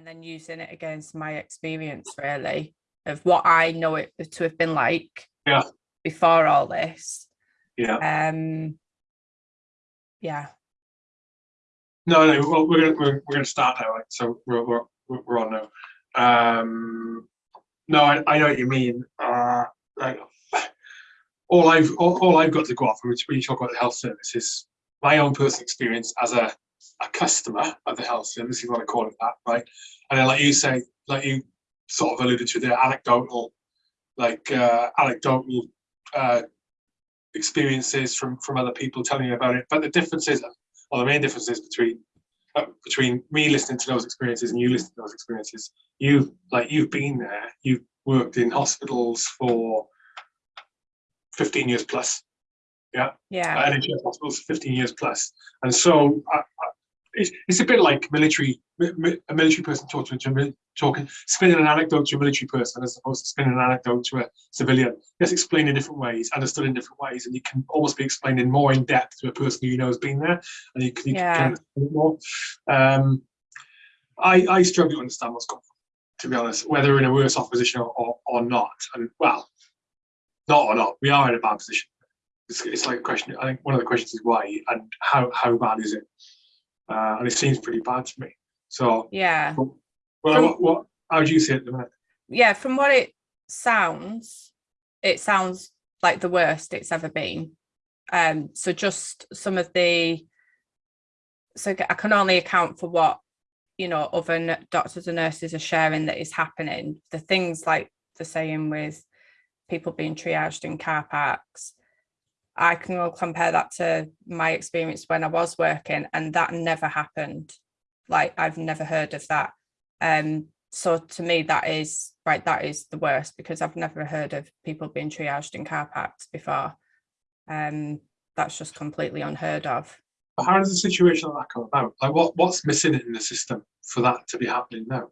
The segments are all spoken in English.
and then using it against my experience really of what I know it to have been like Yeah. before all this. Yeah. Um yeah. No, no. Well, we're gonna we're, we're gonna start now. Right? So we're we're we're on now. Um, no, I, I know what you mean. Uh, like, all I've all, all I've got to go off when you talk about the health service is my own personal experience as a a customer of the health service, if you want to call it that, right? And then, like you say, like you sort of alluded to, the anecdotal, like uh, anecdotal uh, experiences from from other people telling you about it. But the differences, or the main differences between uh, between me listening to those experiences and you listening to those experiences. You've like you've been there. You've worked in hospitals for fifteen years plus. Yeah, Yeah. uh, NHS hospitals 15 years plus. And so I, it's, it's a bit like military, mi- mi- a military person talking to a talking, spinning an anecdote to a military person as opposed to spinning an anecdote to a civilian. It's explained in different ways, understood in different ways, and you can almost be explaining more in depth to a person who you know has been there, and you can, you Yeah. can more. Um, I, I struggle to understand what's going on, to be honest, whether we're in a worse off position or, or, or not. And well, not or not, we are in a bad position it's, it's like a question. I think one of the questions is why and how how bad is it? Uh, and it seems pretty bad to me. So, Yeah. well, From- what, what how do you see it the minute? Yeah, from what it sounds, it sounds like the worst it's ever been. Um, so just some of the so I can only account for what you know other doctors and nurses are sharing that is happening. The things like the saying with people being triaged in car parks. I can all compare that to my experience when I was working, and that never happened. Like I've never heard of that. Um, so to me, that is right. That is the worst because I've never heard of people being triaged in car parks before. Um, that's just completely unheard of. But how does a situation like that come about? Like, what what's missing in the system for that to be happening now?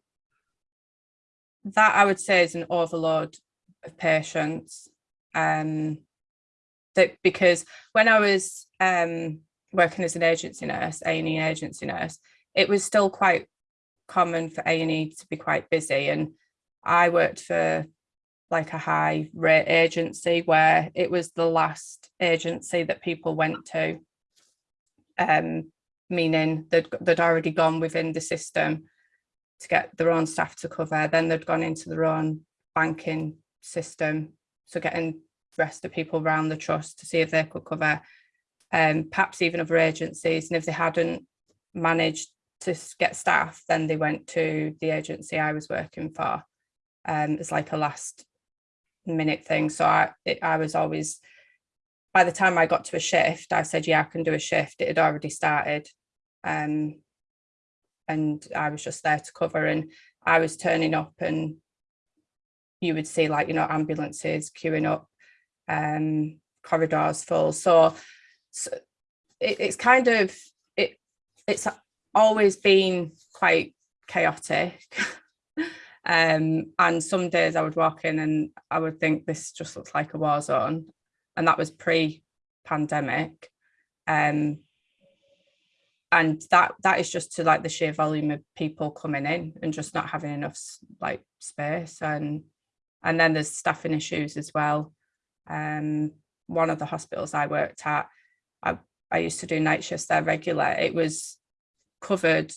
that I would say is an overload of patients. Um, that because when I was um, working as an agency nurse, A and E agency nurse, it was still quite common for A and E to be quite busy, and I worked for like a high rate agency where it was the last agency that people went to, um, meaning they'd they'd already gone within the system to get their own staff to cover. Then they'd gone into their own banking system, so getting rest of people around the trust to see if they could cover, um, perhaps even other agencies. And if they hadn't managed to get staff, then they went to the agency I was working for. Um, it's like a last minute thing. So I, it, I was always, by the time I got to a shift, I said, yeah, I can do a shift. It had already started. Um, and I was just there to cover and I was turning up and you would see like, you know, ambulances queuing up, um, corridors full. So, so it, it's kind of, it, it's always been quite chaotic. um, and some days I would walk in and I would think this just looks like a war zone. And that was pre-pandemic. Um, and that that is just to like the sheer volume of people coming in and just not having enough like space and and then there's staffing issues as well um one of the hospitals i worked at i i used to do night shifts there regular. It was covered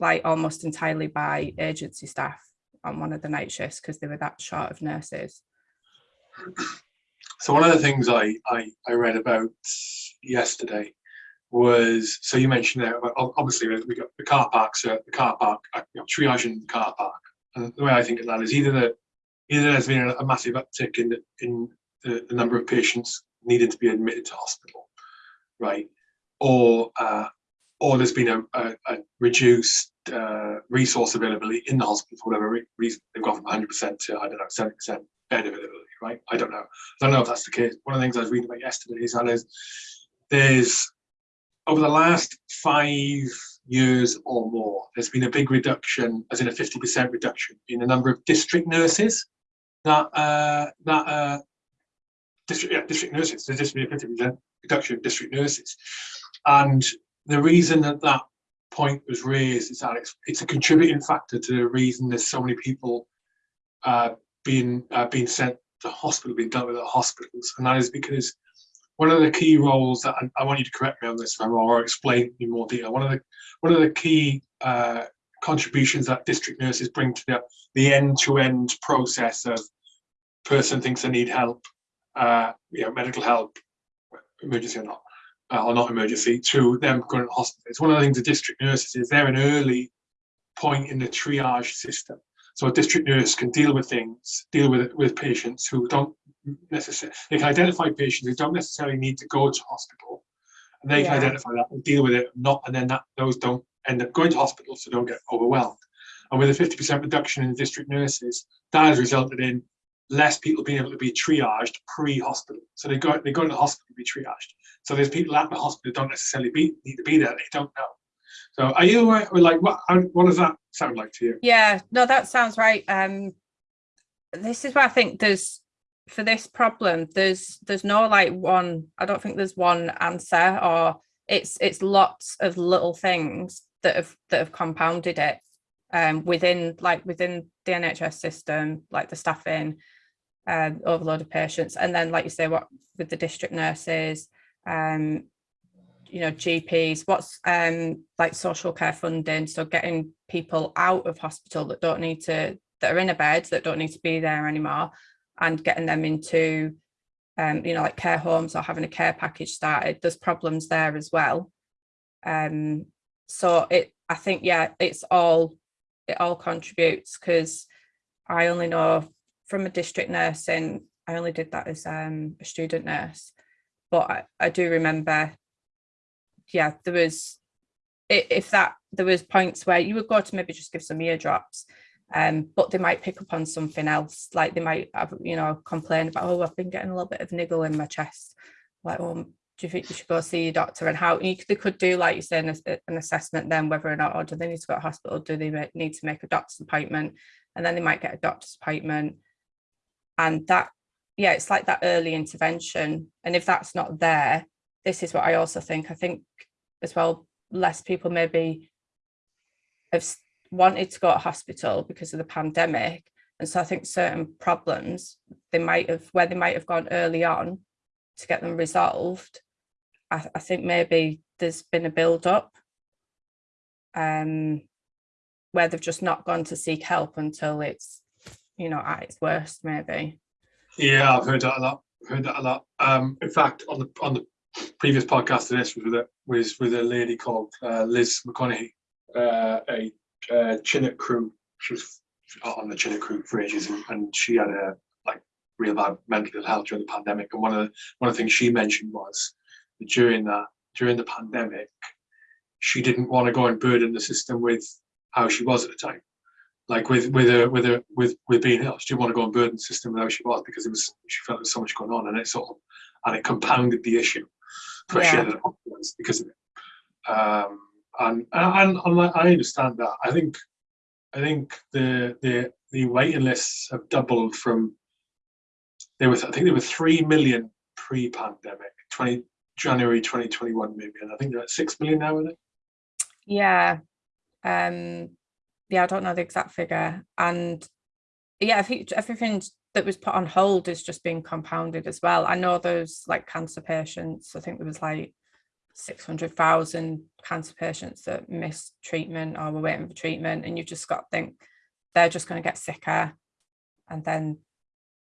like almost entirely by agency staff on one of the night shifts because they were that short of nurses. So one of the things I I, I read about yesterday was so you mentioned there obviously we got the car parks uh, the car park uh, you know, triaging the car park. And the way I think of that is either the either there's been a, a massive uptick in in the, the number of patients needing to be admitted to hospital right? Or uh, or there's been a, a, a reduced uh, resource availability in the hospital for whatever reason. They've gone from 100% to I don't know 70% bed availability right? I don't know. I don't know if that's the case. One of the things I was reading about yesterday is that there's over the last five years or more, there's been a big reduction, as in a 50% reduction in the number of district nurses that, uh, that, uh, district, yeah, district nurses, a 50% reduction of district nurses. And the reason that that point was raised is that it's, it's a contributing factor to the reason there's so many people uh, being uh, being sent to hospital, being dealt with at hospitals, and that is because one of the key roles that I, I want you to correct me on this if or explain in more detail. One of the one of the key uh, contributions that district nurses bring to the the end-to-end process of person thinks they need help, uh, you know, medical help, emergency or not, uh, or not emergency, to them going to hospital. It's one of the things the district nurses is they're an early point in the triage system. So a district nurse can deal with things, deal with with patients who don't necessarily, they can identify patients who don't necessarily need to go to hospital. And they can identify that and deal with it, not, and then that those don't end up going to hospital, so don't get overwhelmed. And with a 50% reduction in district nurses, that has resulted in less people being able to be triaged pre-hospital. So they go they go to the hospital to be triaged. So there's people at the hospital don't necessarily be, need to be there. They don't know. So are you aware, like what? What does that sound like to you? Yeah, no, that sounds right. Um, this is why I think there's for this problem, there's there's no like one. I don't think there's one answer, or it's it's lots of little things that have that have compounded it. Um, within like within the NHS system, like the staffing, um, overload of patients, and then like you say, what with the district nurses, um, you know GPs what's um like social care funding? So getting people out of hospital that don't need to that are in a bed that don't need to be there anymore and getting them into um you know like care homes or having a care package started there's problems there as well. Um so it I think yeah it's all it all contributes because I only know from a district nursing I only did that as um a student nurse but I, I do remember yeah, there was if that there was points where you would go to maybe just give some ear drops, um, but they might pick up on something else. Like they might have, you know, complain about, oh, I've been getting a little bit of niggle in my chest. Like, oh, do you think you should go see your doctor? And how you, they could do, like you say, an, an assessment then whether or not, or do they need to go to hospital? Do they need to make a doctor's appointment? And then they might get a doctor's appointment. And that, yeah, it's like that early intervention. And if that's not there, this is what I also think. I think as well, less people maybe have wanted to go to hospital because of the pandemic. And so I think certain problems they might have where they might have gone early on to get them resolved. I, I think maybe there's been a build up um where they've just not gone to seek help until it's you know at its worst maybe. Yeah, I've heard that a lot. Heard that a lot. Um, in fact, on the on the previous podcast to this was with a was with a lady called uh, Liz McConaughey, uh, a uh, Chinook crew. She was on the Chinook crew for ages, and, and she had a like real bad mental health during the pandemic. And one of the one of the things she mentioned was that during that during the pandemic, she didn't want to go and burden the system with how she was at the time like with with her with her with with being ill she didn't want to go and burden system with how she was because it was she felt there was so much going on and it sort of and it compounded the issue. Especially Yeah. at the hospitals because of it. Um and and, and I I understand that. I think I think the the the waiting lists have doubled from there was I think there were three million pre-pandemic 20 January 2021 maybe and I think they're at six million now are they Yeah. Um yeah, I don't know the exact figure. And yeah, I think everything that was put on hold is just being compounded as well. I know those like cancer patients. I think there was like 600,000 cancer patients that missed treatment or were waiting for treatment. And you've just got to think they're just going to get sicker. And then,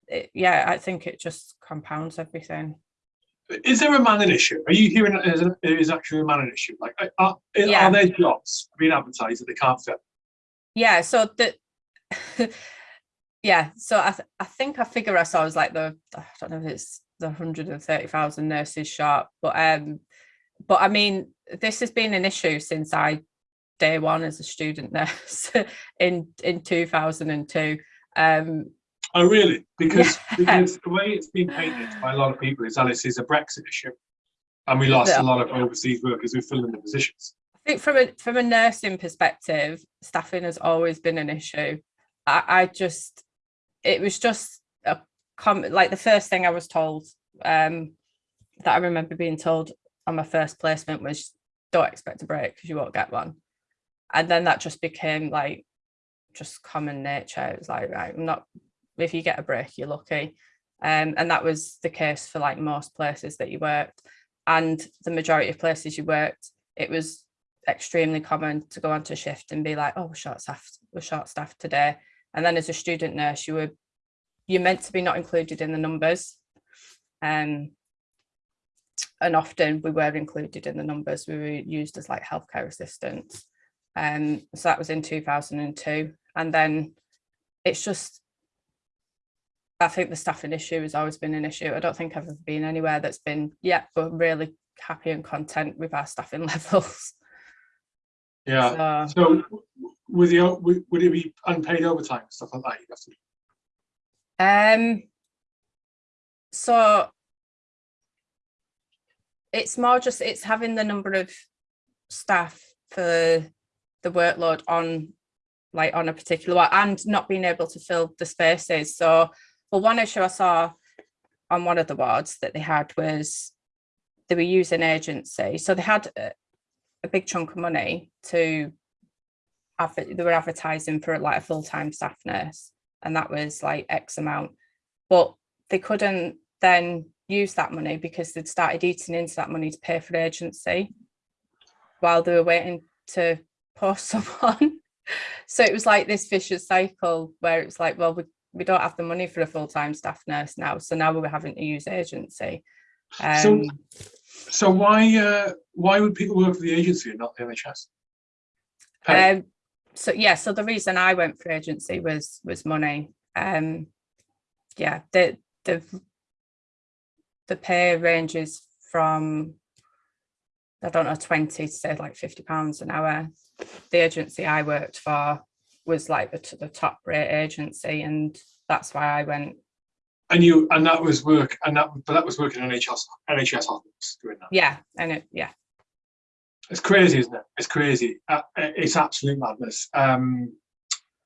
it, yeah, I think it just compounds everything. Is there a manning issue? Are you hearing it is, actually a manning issue? Like, are, are Yeah. there jobs being advertised that they can't fill? Yeah so the yeah so i th- i think i figure i saw was like the i don't know if it's the 130,000 nurses sharp but um but i mean this has been an issue since i day one as a student nurse in in 2002 um Oh, really? Because, Yeah. because the way it's been painted by a lot of people is that this is a Brexit issue. And we lost Yeah. a lot of overseas workers who fill in the positions. I think from a from a nursing perspective, staffing has always been an issue. I, I just it was just a com like the first thing I was told um that I remember being told on my first placement was don't expect a break because you won't get one. and then that just became like just common nature. It was like, right, I'm not, if you get a break, you're lucky. Um, and that was the case for like most places that you worked. And the majority of places you worked, it was extremely common to go onto shift and be like, oh, we're short staffed, we're short staffed today. And then as a student nurse, you were you're meant to be not included in the numbers. Um, and often we were included in the numbers. We were used as like healthcare assistants. Um, so that was in 2002. And then it's just, I think the staffing issue has always been an issue. I don't think I've ever been anywhere that's been, yeah, but really happy and content with our staffing levels. Yeah. So, So with the, would would it be unpaid overtime, stuff like that? You'd have to- Um, so it's more just it's having the number of staff for the workload on like on a particular one and not being able to fill the spaces. So well, one issue I saw on one of the wards that they had was they were using agency. So they had a, big chunk of money to they were advertising for like a full-time staff nurse and that was like X amount. But they couldn't then use that money because they'd started eating into that money to pay for agency while they were waiting to post someone. so it was like this vicious cycle where it was like, well, we, we don't have the money for a full-time staff nurse now. So now we're having to use agency. Um, So why, uh, why would people work for the agency and not the NHS? Um, so yeah, so the reason I went for agency was was money. Um, yeah, the the the pay ranges from I don't know twenty to say like fifty pounds an hour. The agency I worked for was like the the top rate agency, and that's why I went. And you, and that was work, and that, but that was working in NHS, NHS hospitals doing that. Yeah, and it yeah It's crazy, isn't it? It's crazy. Uh, uh, it's absolute madness. Um,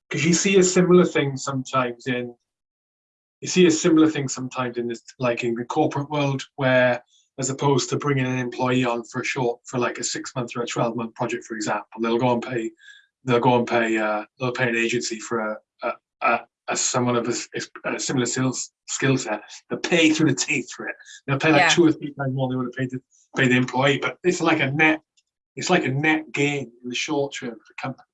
because you see a similar thing sometimes in, you see a similar thing sometimes in this, like in the corporate world, where as opposed to bringing an employee on for a short, for like a six month or a twelve month project, for example, they'll go and pay, they'll go and pay, uh, they'll pay an agency for a, a, a, a someone of a similar skills skill set. They'll pay through the teeth for it. They'll pay like Yeah. two or three times more than they would have paid the, paid the employee, but it's like a net it's like a net gain in the short term for the company.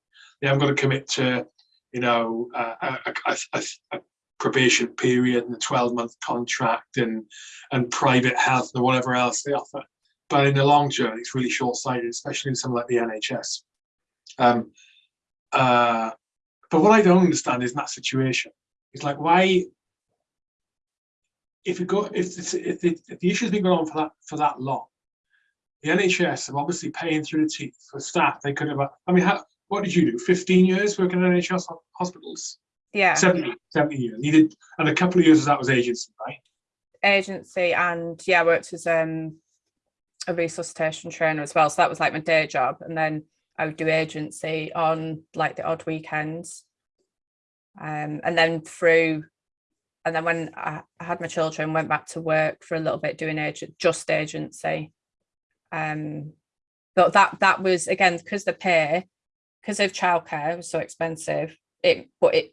They haven't got to commit to, you know, a, a, a, a, a probation period and a 12 month contract and and private health and whatever else they offer. But in the long term, it's really short sighted, especially in something like the NHS. Um, uh, but what I don't understand is in that situation, it's like why, if you go, if, if, the, if the issue's been going on for that for that long, the NHS are obviously paying through the teeth for staff. They could have, I mean, how, what did you do? 15 years working in NHS hospitals? yeah 70, 70 years. You did, and a couple of years of that was agency, right? agency and yeah I worked as um a resuscitation trainer as well so that was like my day job and then I would do agency on like the odd weekends. Um and then through and then when I, had my children went back to work for a little bit doing agent just agency um but that that was again because the pay because of childcare was so expensive it but it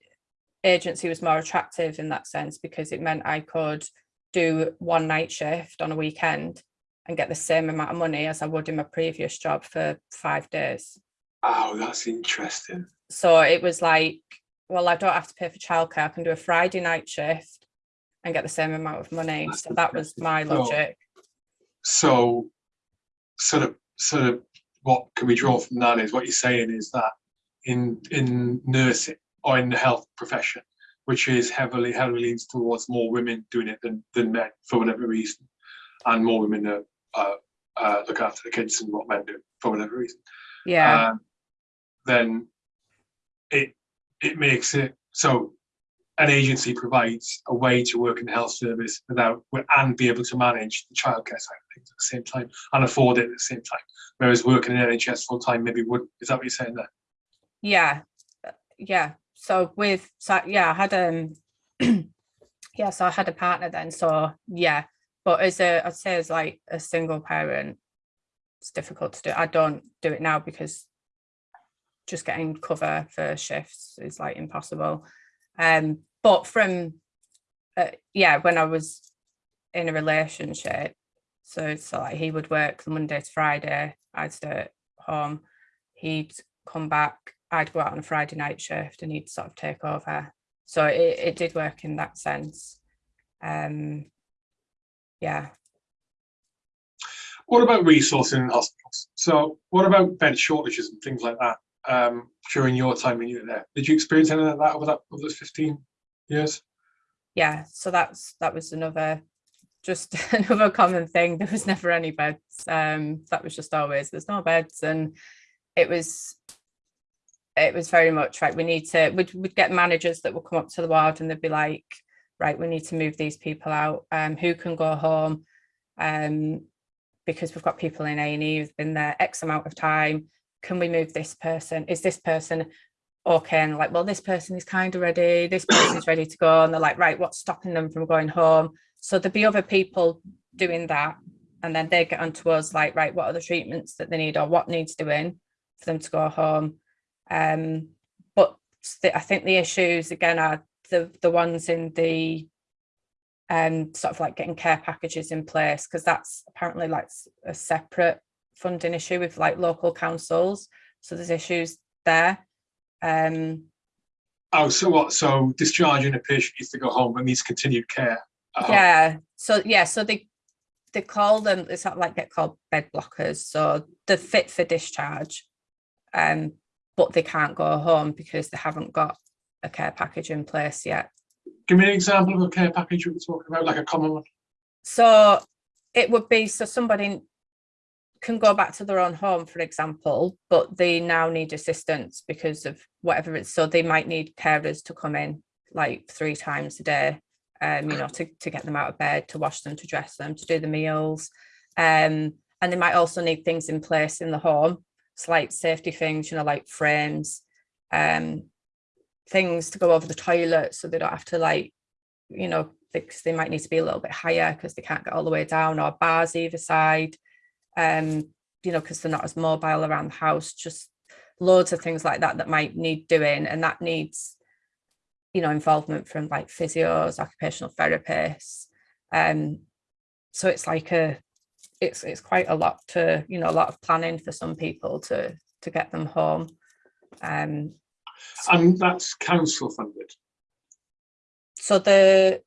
agency was more attractive in that sense because it meant I could do one night shift on a weekend and get the same amount of money as I would in my previous job for five days. Oh, that's interesting. So it was like, well, I don't have to pay for childcare. I can do a Friday night shift and get the same amount of money. That's So that was my So- logic. So, sort of, sort of, what can we draw from that is what you're saying is that in in nursing or in the health profession, which is heavily heavily leans towards more women doing it than than men for whatever reason, and more women uh, uh, uh, look after the kids than what men do for whatever reason. Yeah, um, then it it makes it so an agency provides a way to work in the health service without and be able to manage the childcare side of things at the same time and afford it at the same time. Whereas working in NHS full time maybe would is that what you're saying there? yeah, yeah. So with so yeah, I had um yeah, so I had a partner then. So yeah, but as a I'd say as like a single parent, it's difficult to do. I don't do it now because just getting cover for shifts is like impossible. Um, but from uh, yeah, when I was in a relationship, so so like he would work the Monday to Friday, I'd stay at home, he'd come back, I'd go out on a Friday night shift, and he'd sort of take over. So it, it did work in that sense. Um, yeah. What about resourcing in hospitals? So what about bed shortages and things like that um, during your time when you were there? Did you experience anything like that over that over those 15 years? yeah so that's that was another just another common thing there was never any beds um that was just always there's no beds and it was it was very much right we need to we'd, we'd get managers that would come up to the ward and they'd be like right we need to move these people out um who can go home um because we've got people in A&E who've been there X amount of time. Can we move this person? Is this person okay? And like well this person is kind of ready. This person is ready to go. And they're like right what's stopping them from going home? So there'd be other people doing that and then they get onto us like right what are the treatments that they need or what needs doing for them to go home? Um but i think the issues again are the the ones in the um sort of like getting care packages in place because that's apparently like a separate funding issue with like local councils so there's issues there um, oh, so what? So discharging a patient needs to go home but needs continued care. Yeah. So yeah. So they they call them. It's not like get called bed blockers. So they're fit for discharge, um, but they can't go home because they haven't got a care package in place yet. Give me an example of a care package we're talking about, like a common one. So it would be so somebody can go back to their own home, for example, but they now need assistance because of whatever it's so they might need carers to come in like three times a day, um, you know, to, to get them out of bed, to wash them, to dress them, to do the meals. Um, and they might also need things in place in the home, slight safety things, you know, like frames, um, things to go over the toilet so they don't have to like, you know, because they might need to be a little bit higher because they can't get all the way down or bars either side um, you know, because they're not as mobile around the house, just loads of things like that that might need doing and that needs, you know, involvement from like physios, occupational therapists. Um, so it's like a, it's it's quite a lot to, you know, a lot of planning for some people to to get them home. Um, and that's council funded. So the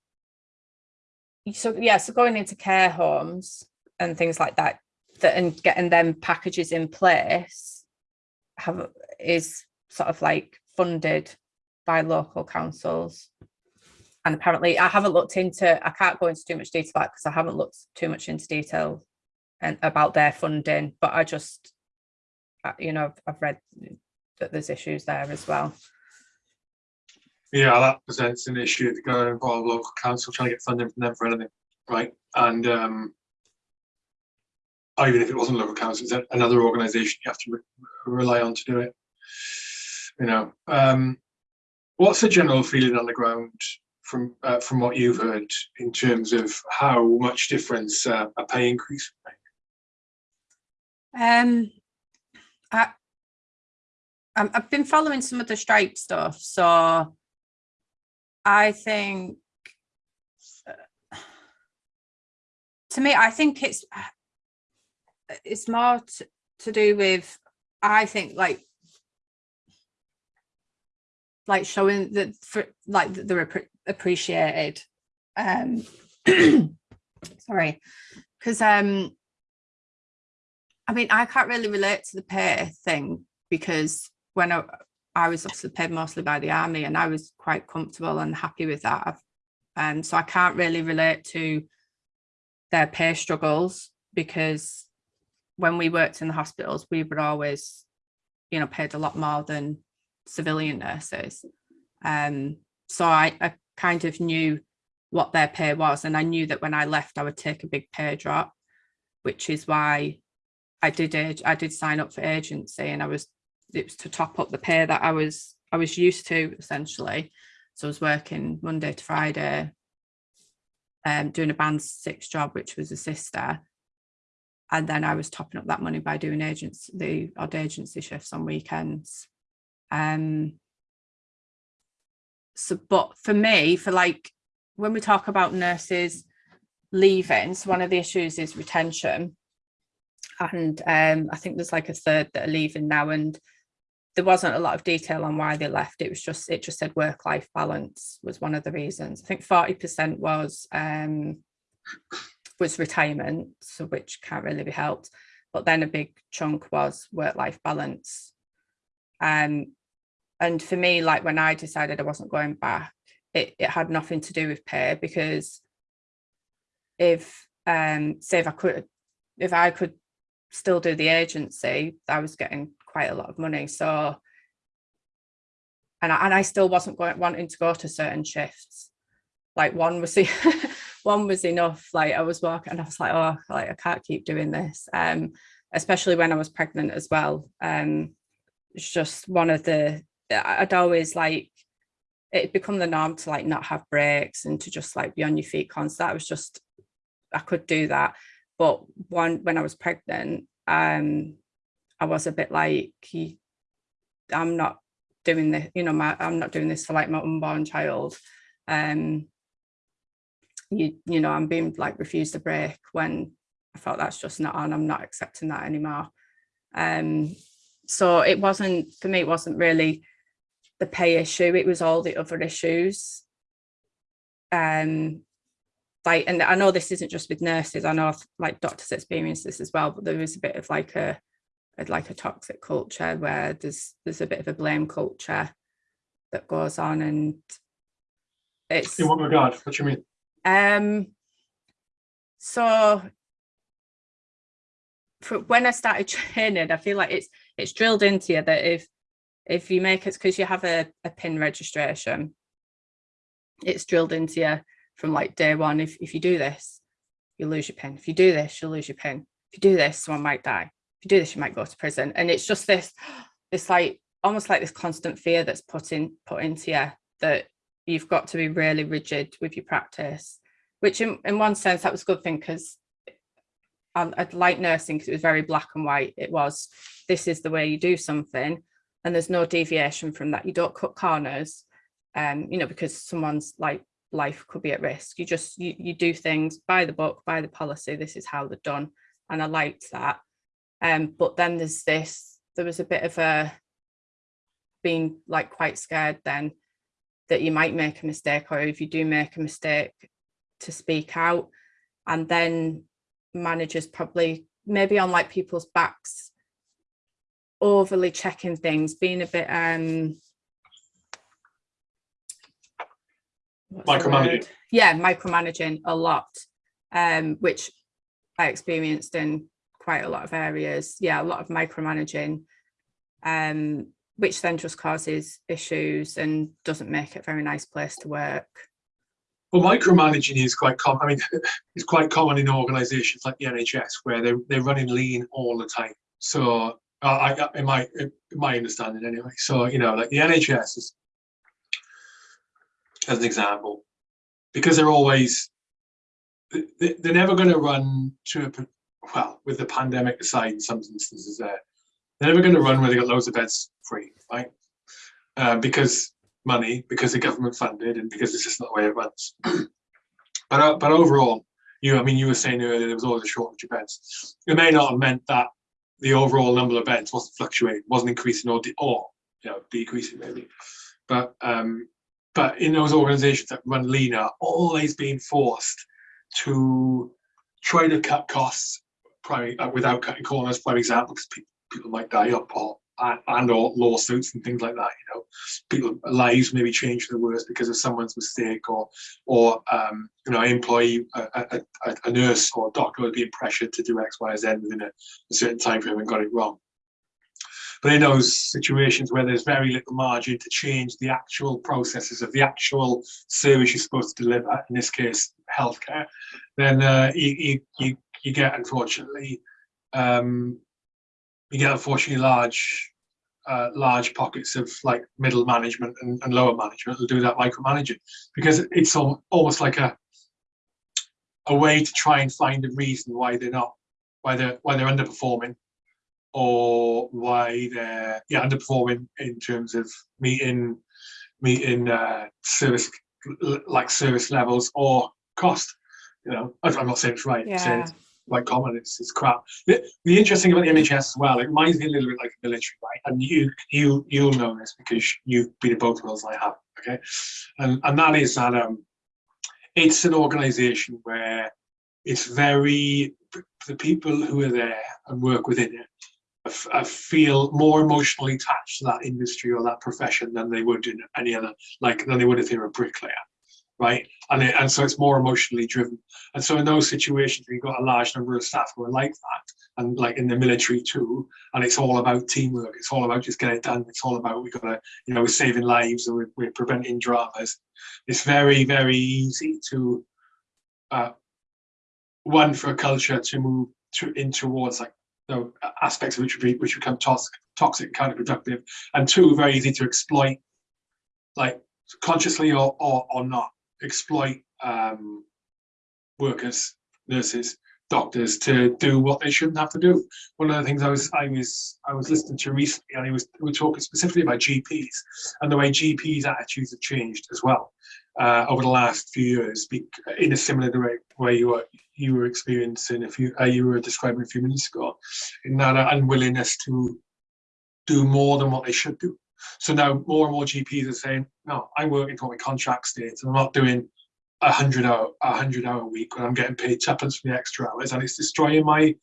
so yeah, so going into care homes and things like that, that and getting them packages in place have is sort of like funded by local councils and apparently I haven't looked into I can't go into too much detail because I haven't looked too much into detail and about their funding but I just uh, you know I've read that there's issues there as well yeah that presents an issue if you're going to involve local council trying to get funding from them for anything right and um even if it wasn't local council, it's another organisation you have to re rely on to do it. You know, um, what's the general feeling on the ground from uh, from what you've heard in terms of how much difference uh, a pay increase would make? Um, I, I've been following some of the strike stuff, so I think to me, I think it's it's more to do with i think like like showing that for like that they're appreciated um sorry because um i mean i can't really relate to the pay thing because when i i was obviously paid mostly by the army and i was quite comfortable and happy with that I've, um so i can't really relate to their pay struggles because when we worked in the hospitals, we were always, you know, paid a lot more than civilian nurses. Um, so I, I kind of knew what their pay was. And I knew that when I left, I would take a big pay drop, which is why I did I did sign up for agency and I was it was to top up the pay that I was I was used to essentially. So I was working Monday to Friday, um, doing a band six job, which was a sister and then I was topping up that money by doing agents, the odd agency shifts on weekends. Um, so, but for me, for like, when we talk about nurses leaving, so one of the issues is retention. And um, I think there's like a third that are leaving now and there wasn't a lot of detail on why they left. It was just, it just said work-life balance was one of the reasons. I think 40% was um, was retirement, so which can't really be helped. But then a big chunk was work-life balance. Um, and for me, like when I decided I wasn't going back, it, it had nothing to do with pay because if um say if I could if I could still do the agency, I was getting quite a lot of money. So and I, and I still wasn't going wanting to go to certain shifts. Like one was the one was enough. Like I was walking and I was like, oh, like I can't keep doing this. Um, especially when I was pregnant as well. Um, it's just one of the I'd always like it become the norm to like not have breaks and to just like be on your feet constant. I was just I could do that. But one when I was pregnant, um, I was a bit like I'm not doing this, you know, my I'm not doing this for like my unborn child. Um you you know, I'm being like refused a break when I felt that's just not on, I'm not accepting that anymore. Um so it wasn't for me, it wasn't really the pay issue, it was all the other issues. Um like and I know this isn't just with nurses, I know like doctors experience this as well, but there is a bit of like a like a toxic culture where there's there's a bit of a blame culture that goes on and it's In what regard? What do you mean? um so for when I started training, I feel like it's it's drilled into you that if if you make it because you have a, a pin registration, it's drilled into you from like day one. If if you do this, you lose your pin. If you do this, you'll lose your pin. If you do this, someone might die. You do this, you might go to prison. And it's just this, this like almost like this constant fear that's put in put into you that you've got to be really rigid with your practice, which in, in one sense that was a good thing because I'd like nursing because it was very black and white. It was, this is the way you do something and there's no deviation from that. You don't cut corners, um, you know, because someone's like life could be at risk. You just, you, you do things by the book, by the policy, this is how they're done. And I liked that. Um, but then there's this, there was a bit of a being like quite scared then that you might make a mistake or if you do make a mistake to speak out and then managers probably maybe on like people's backs overly checking things being a bit um Micromanaging. yeah micromanaging a lot um which i experienced in quite a lot of areas yeah a lot of micromanaging um which then just causes issues and doesn't make it a very nice place to work Well, micromanaging is quite common. I mean, it's quite common in organisations like the NHS where they're they're running lean all the time. So, uh, I in my in my understanding anyway. So you know, like the NHS is, as an example, because they're always they- they- they're never going to run to a well with the pandemic aside in some instances there they're never going to run where they got loads of beds free right? Uh, because money because the government funded and because it's just not the way it runs. But uh, but overall you i mean you were saying earlier there was always a shortage of beds. It may not have meant that the overall number of beds wasn't fluctuating wasn't increasing or or you know decreasing maybe. But um but in those organizations that run lean are always being forced to try to cut costs uh, without cutting corners for example because people, people might die up or and, or lawsuits and things like that you know. People lives maybe change for the worse because of someone's mistake or or um you know an employee a, a, a- nurse or a doctor would be pressured to do x y z within a, a certain time frame and got it wrong. But in those situations where there's very little margin to change the actual processes of the actual service you're supposed to deliver, in this case, healthcare, then uh, you, you, you, you get unfortunately, um, you get unfortunately large, uh, large pockets of like middle management and, and lower management who do that micromanaging because it's al- almost like a, a way to try and find a reason why they're not, why they're, why they're underperforming or why they're yeah underperforming in terms of meeting meeting uh, service like service levels or cost. You know, I'm not saying it's right. Yeah, quite common. It's it's crap. The, the interesting about the NHS as well, it reminds me a little bit like the military, right? And you you you'll know this because you've been in both worlds. I have. Okay, and and that is that um, it's an organisation where it's very the people who are there and work within it I I feel more emotionally attached to that industry or that profession than they would in any other, like than they would if they were a bricklayer, right? And it, and so it's more emotionally driven. And so in those situations, we've got a large number of staff who are like that, and like in the military too. And it's all about teamwork. It's all about just getting it done. It's all about we got to, you know, we're saving lives and we're, we're preventing dramas. It's very very easy to, uh, one for a culture to move to in towards like you know, aspects of which be, which become toxic, toxic, counterproductive, and two, very easy to exploit, like consciously or or, or not, exploit um, workers, nurses, doctors to do what they shouldn't have to do. One of the things I was I was I was listening to recently, and he was we were talking specifically about GPs and the way GPs' attitudes have changed as well uh, over the last few years, in a similar way way you were you were experiencing a few uh, you were describing a few minutes ago, in that uh, unwillingness to do more than what they should do. So now more and more GPs are saying, no, I'm working for my contract states and I'm not doing a hundred hour a hundred hour a week when I'm getting paid tuppence for the extra hours. And it's destroying my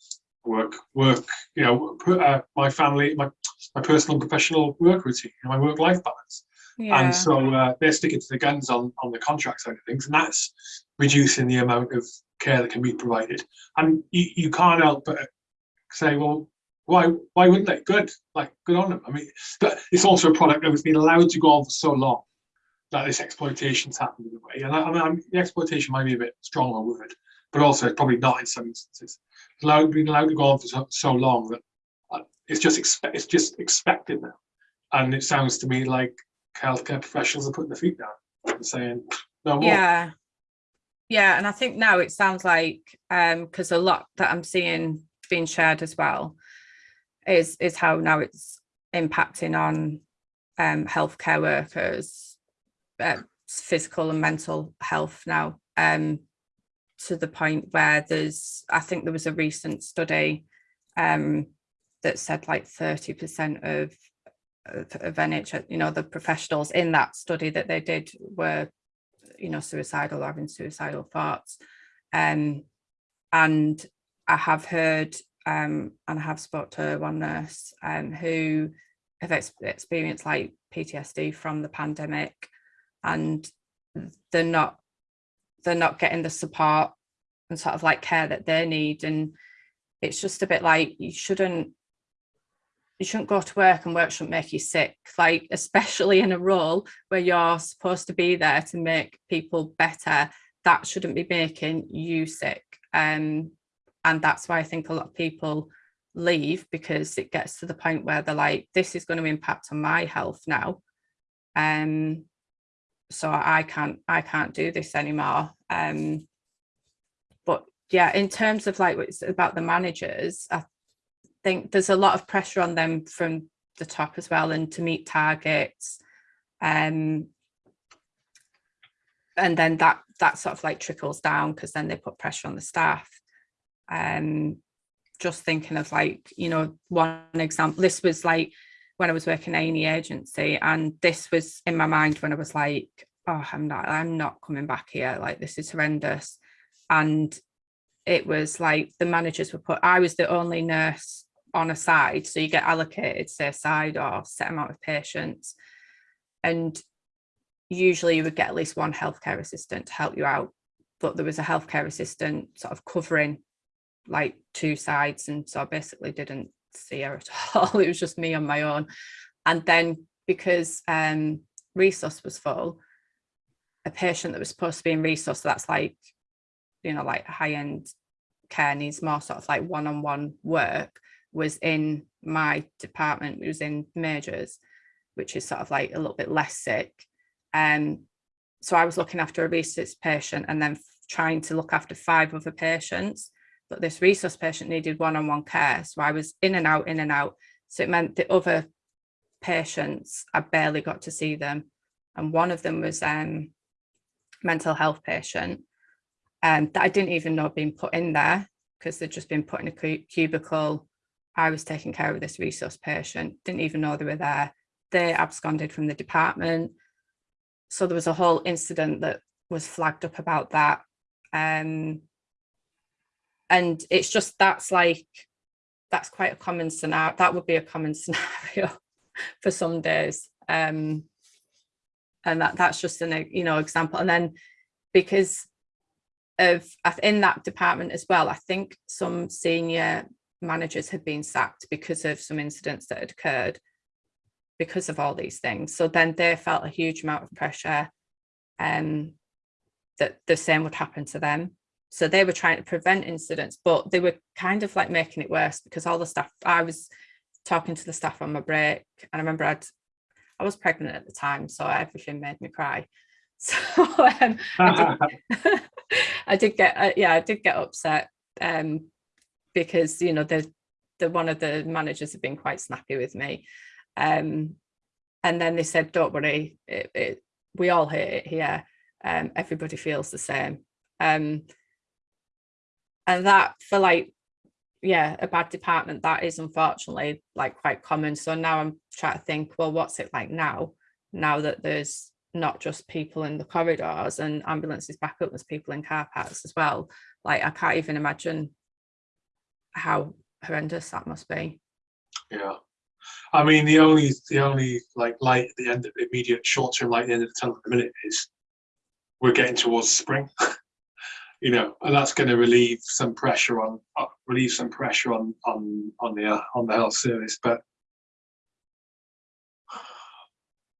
work work you know uh, my family my my personal and professional work routine my work life balance. Yeah, and so uh, they're sticking to the guns on on the contract side of things and that's reducing the amount of care that can be provided. And you, you can't help but say well why why wouldn't they? Good. Like good on them. I mean but it's also a product that has been allowed to go on for so long that this exploitation's happened in a way. And I, I mean the exploitation might be a bit stronger word but also it's probably not in some instances. It's allowed been allowed to go on for so, so long that uh, it's just expect it's just expected now. And it sounds to me like healthcare professionals are putting their feet down and saying no more. Yeah. Yeah, and I think now it sounds like um because a lot that I'm seeing being shared as well is is how now it's impacting on um healthcare workers, uh, physical and mental health now. Um to the point where there's I think there was a recent study um that said like 30% of of, of NHS, you know, the professionals in that study that they did were, you know, suicidal or having suicidal thoughts. Um, and I have heard um, and I have spoke to one nurse um, who have ex- experienced like PTSD from the pandemic and they're not they're not getting the support and sort of like care that they need and it's just a bit like you shouldn't you shouldn't go to work and work shouldn't make you sick like especially in a role where you're supposed to be there to make people better. That shouldn't be making you sick. Um and that's why i think a lot of people leave because it gets to the point where they're like this is going to impact on my health now. Um so i can't i can't do this anymore. Um but yeah in terms of like what's about the managers i think there's a lot of pressure on them from the top as well and to meet targets um and then that that sort of like trickles down because then they put pressure on the staff um just thinking of like you know one example this was like when I was working at any agency and this was in my mind when I was like oh I'm not I'm not coming back here like this is horrendous. And it was like the managers were put I was the only nurse on a side so you get allocated say a side or set amount of patients. And usually you would get at least one healthcare assistant to help you out but there was a healthcare assistant sort of covering like two sides and so I basically didn't see her at all it was just me on my own. And then because um resus was full a patient that was supposed to be in resus that's like you know like high-end care needs more sort of like one-on-one work was in my department it was in majors which is sort of like a little bit less sick. Um so I was looking after a resus patient and then trying to look after five other patients but this resus patient needed one-on-one care. So I was in and out, in and out. So it meant the other patients, I barely got to see them. And one of them was um mental health patient um, that I didn't even know had been put in there because they'd just been put in a cubicle. I was taking care of this resus patient, didn't even know they were there. They absconded from the department. So there was a whole incident that was flagged up about that. Um, and it's just that's like, that's quite a common scenario. That would be a common scenario for some days. Um, and that that's just an you know example and then because of in that department as well i think some senior managers had been sacked because of some incidents that had occurred because of all these things so then they felt a huge amount of pressure um that the same would happen to them so they were trying to prevent incidents but they were kind of like making it worse because all the staff i was talking to the staff on my break and i remember i'd I was pregnant at the time, so everything made me cry. So um, I, did, I did get, uh, yeah, I did get upset um, because you know the the one of the managers had been quite snappy with me, um, and then they said, "Don't worry, it, it, we all hate it here. Um, everybody feels the same." Um, and that for like yeah a bad department that is unfortunately like quite common so now i'm trying to think well what's it like now now that there's not just people in the corridors and ambulances back up there's people in car parks as well like i can't even imagine how horrendous that must be Yeah. I mean, the only, the only like light at the end of the immediate short-term light at the end of the tunnel at the minute is we're getting towards spring. You know, and that's going to relieve some pressure on, uh, relieve some pressure on, on, on the, uh, on the health service, but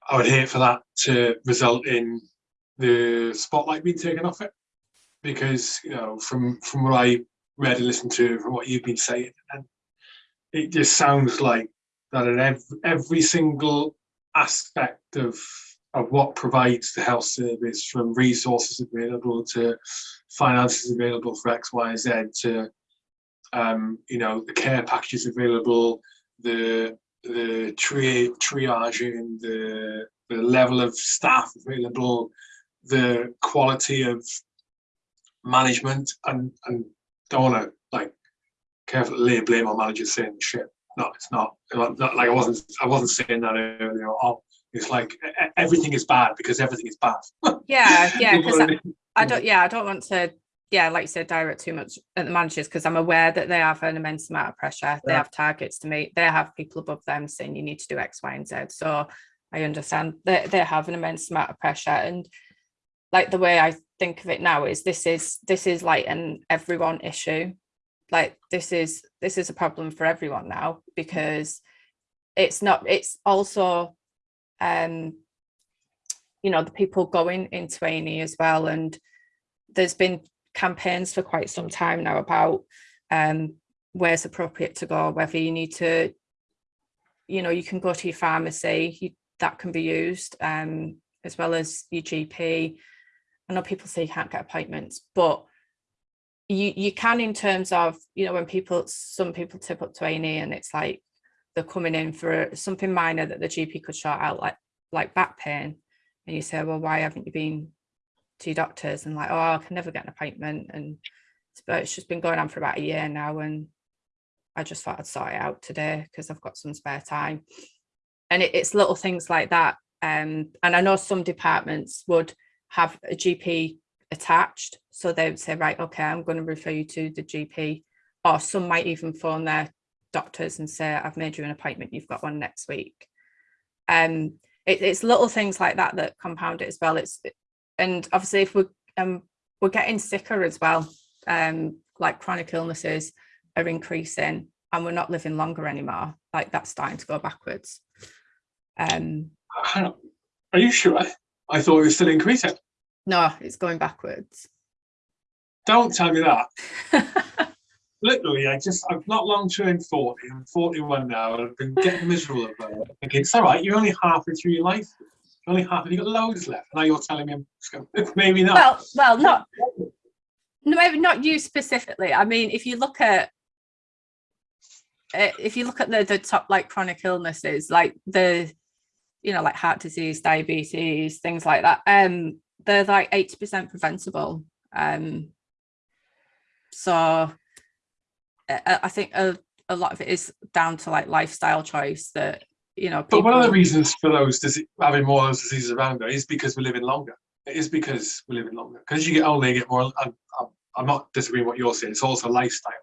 I would hate for that to result in the spotlight being taken off it. Because, you know, from, from what I read and listened to, from what you've been saying, and it just sounds like that in every, every single aspect of of what provides the health service from resources available to finances available for X, Y, Z to um, you know the care packages available, the the tri triaging, the the level of staff available, the quality of management, and and don't want to like carefully lay blame on managers saying shit. No, it's not. Like I wasn't. I wasn't saying that earlier. Oh, it's like everything is bad because everything is bad. yeah yeah because I I, don't yeah i don't want to yeah like you said direct too much at the managers because i'm aware that they have an immense amount of pressure. They have targets to meet. They have people above them saying you need to do x y and z. So i understand they, they have an immense amount of pressure. And like the way i think of it now is this is this is like an everyone issue. Like this is this is a problem for everyone now because it's not it's also um you know the people going into A&E as well. And there's been campaigns for quite some time now about um where's appropriate to go whether you need to you know you can go to your pharmacy you, that can be used um as well as your GP I know people say you can't get appointments but you you can in terms of you know when people some people tip up to A&E and it's like they're coming in for something minor that the GP could sort out like like back pain. And you say well why haven't you been to doctors? And like oh I can never get an appointment. And but it's just been going on for about a year now and I just thought I'd sort it out today because I've got some spare time. And it, it's little things like that um and I know some departments would have a GP attached. So they would say right okay I'm going to refer you to the GP or some might even phone their doctors and say I've made you an appointment you've got one next week um it, it's little things like that that compound it as well it's and obviously if we're um we're getting sicker as well um like chronic illnesses are increasing and we're not living longer anymore like that's starting to go backwards um Are you sure? I thought it was still increasing. no it's going backwards Don't tell me that. Literally, I just, I've not long turned 40. I'm 41 now. and I've been getting miserable about it. Thinking, it's all right, you're only halfway through your life. You're only half, you've got loads left. Now you're telling me maybe not. well well not no, maybe not you specifically. I mean, if you look at uh, if you look at the the top like chronic illnesses, like the you know like heart disease, diabetes, things like that, um, they're like eighty percent preventable. Um, so I, think a, a lot of it is down to like lifestyle choice that you know. But one of the reasons for those dise- having more of those diseases around there is because we're living longer. It is because we're living longer. Because you get older, you get more. I'm, I'm, I'm not disagreeing what you're saying. It's also lifestyle.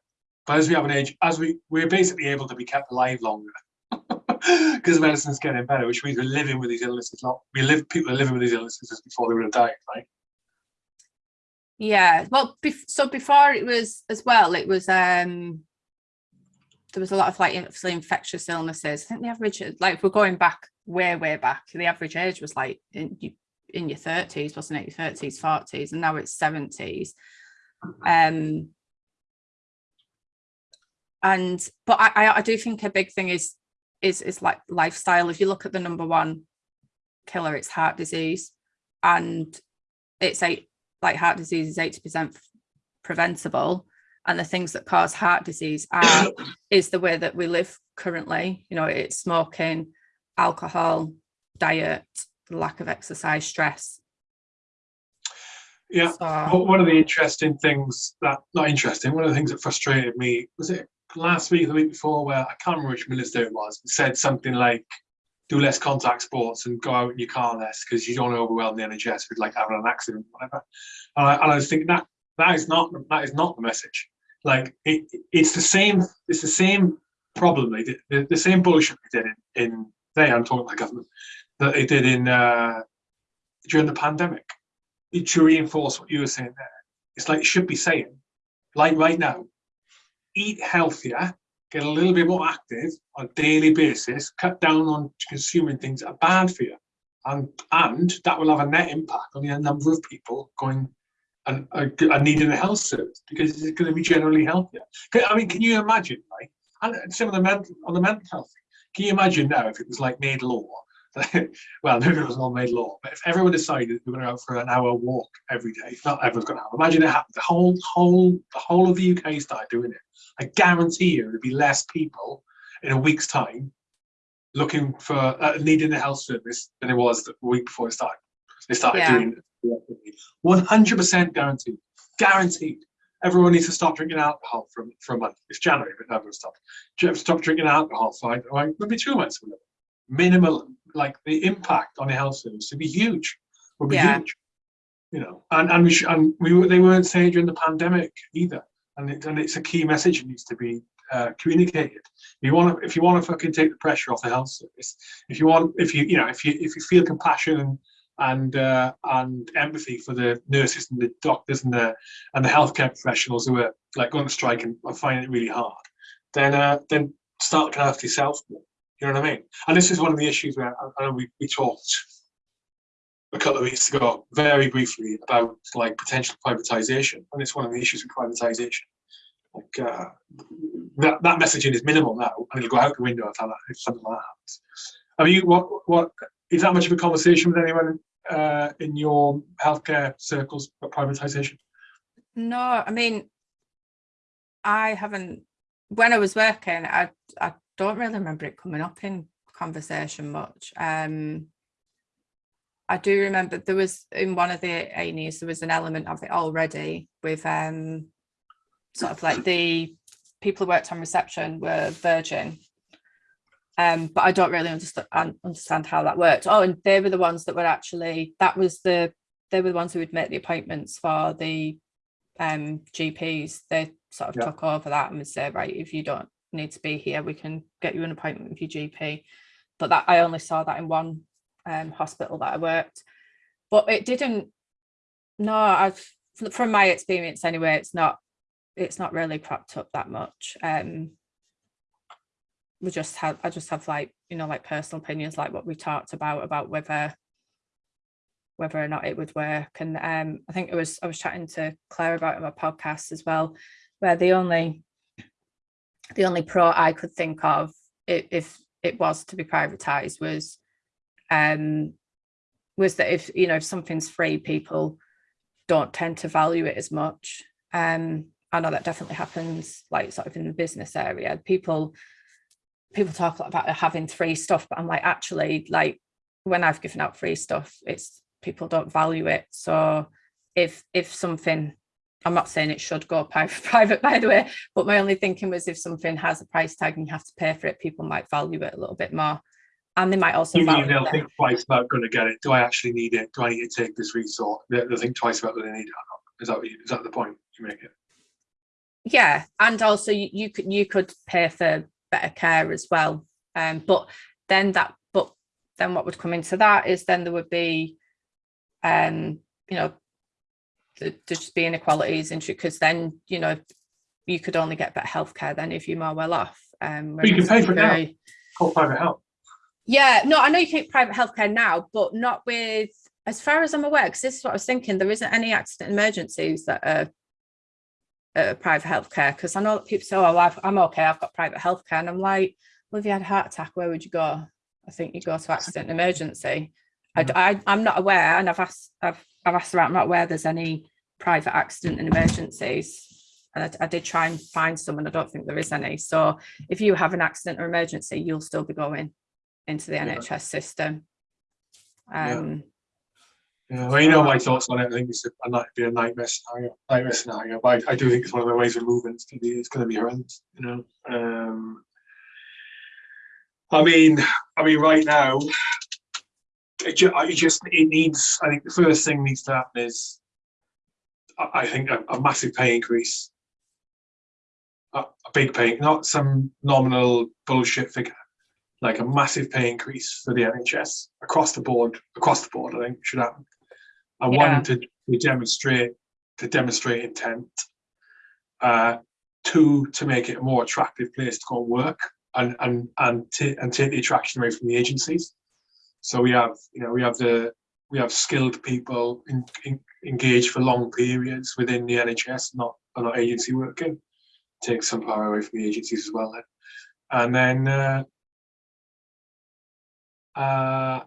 But as we have an age, as we we're basically able to be kept alive longer because medicine's getting better, which means we're living with these illnesses. Not we live. People are living with these illnesses before they would have died, right? Yeah, well, so before it was as well, it was um there was a lot of like obviously infectious illnesses. I think the average, like we're going back way, way back, the average age was like in in your thirties, wasn't it? Your thirties, forties, and now it's seventies. Um, and but I, I do think a big thing is is is like lifestyle. If you look at the number one killer, it's heart disease, and it's eight like heart disease is 80% preventable and the things that cause heart disease are is the way that we live currently you know it's smoking alcohol diet lack of exercise stress Yeah. so one of the interesting things that not interesting, one of the things that frustrated me was it last week, the week before, where I can't remember which minister it was, said something like, "Do less contact sports and go out in your car less because you don't want to overwhelm the NHS with like having an accident, or whatever." And I, and I was thinking that that is not that is not the message. Like it, it's the same. It's the same problem they did. The, the same bullshit they did in, in they. I'm talking about government that they did in uh, during the pandemic It to reinforce what you were saying there, it's like it should be saying, like right now, eat healthier, get a little bit more active on a daily basis, cut down on consuming things that are bad for you. And and that will have a net impact on the number of people going and, and and needing a health service because it's going to be generally healthier. I mean, can you imagine, right? And some of the mental on the mental health, can you imagine now if it was like made law well, maybe it was not made law, but if everyone decided were going to go for an hour walk every day, not everyone's going to have. Imagine it happened. The whole, whole, the whole of the UK started doing it. I guarantee you, there'd be less people in a week's time looking for uh, needing a health service than it was the week before it started. They started Yeah. doing it. One hundred percent guaranteed. Guaranteed. Everyone needs to stop drinking alcohol for, for a month. It's January, but everyone stopped. Stop drinking alcohol for like, like maybe two months. whatever minimal like the impact on the health service would be huge would be Yeah. huge you know and and we sh- and we were, they weren't saying during the pandemic either and it, and it's a key message that needs to be uh, communicated you want to if you want to fucking take the pressure off the health service if you want if you you know if you if you feel compassion and and uh, and empathy for the nurses and the doctors and the and the healthcare professionals who are like going to strike and are finding it really hard then uh then start looking after yourself. You know what I mean? And this is one of the issues where I, I know we, we talked a couple of weeks ago very briefly about like potential privatization, and it's one of the issues with privatization. Like uh, that that messaging is minimal now, and it'll go out the window if, that, if something like that happens. Have you what what is that much of a conversation with anyone uh, in your healthcare circles about privatization? no i mean i haven't when i was working i i don't really remember it coming up in conversation much um i do remember there was in one of the A&Es there was an element of it already with um sort of like the people who worked on reception were virgin. Um but i don't really understand understand how that worked. Oh and they were the ones that were actually that was the they were the ones who would make the appointments for the um GPs they sort of Yeah. took over that and would say right if you don't need to be here we can get you an appointment with your GP but that I only saw that in one um hospital that I worked. But it didn't no I've from my experience anyway it's not it's not really propped up that much. Um we just have I just have like you know like personal opinions like what we talked about about whether whether or not it would work. And um I think it was I was chatting to Claire about it my podcast as well where the only the only pro I could think of if it was to be privatized was um was that if you know if something's free people don't tend to value it as much Um, I know that definitely happens like sort of in the business area. People people talk about having free stuff, but I'm like, actually, like when I've given out free stuff, it's people don't value it. So if if something I'm not saying it should go private, private, by the way, but my only thinking was if something has a price tag and you have to pay for it, people might value it a little bit more. And they might also value they'll think twice about going to get it. Do I actually need it? Do I need to take this resource? They'll, they'll think twice about whether they need it or not. Is that, what you- is that the point you make it? Yeah, and also you, you could you could pay for better care as well. Um, but then that but then what would come into that is then there would be um, you know, th- there's just be inequalities into because then, you know, you could only get better healthcare then if you're more well off. Um, you can pay for it now. Call private help. Yeah, no, I know you can get private healthcare now, but not with, as far as I'm aware, because this is what I was thinking, there isn't any accident emergencies that are uh, private healthcare. Because I know that people say, "Oh, I've, I'm okay, I've got private healthcare," and I'm like, "Well, if you had a heart attack, where would you go?" I think you go to accident emergency. I, am not aware, and I've asked, I've, I've asked around, I'm not aware there's any private accident and emergencies. And I, I did try and find some, and I don't think there is any. So if you have an accident or emergency, you'll still be going into the Yeah. NHS system. Yeah. Um, Yeah, well, you know my thoughts on it. I think it's a, night, be a nightmare scenario, nightmare scenario. But I, I do think it's one of the ways we're moving. It's gonna be, it's gonna be horrendous. You know. Um, I mean, I mean, right now, it, ju- it just it needs. I think the first thing needs to happen is, I, I think, a, a massive pay increase. A, a big pay, not some nominal bullshit figure, like a massive pay increase for the NHS across the board. Across the board, I think should happen. And Yeah. one to, to demonstrate to demonstrate intent. Uh, two to make it a more attractive place to go and work and and and and take the attraction away from the agencies. So we have you know we have the we have skilled people in, in, engaged for long periods within the NHS, not not agency working. Take some power away from the agencies as well. Then. And then uh, uh,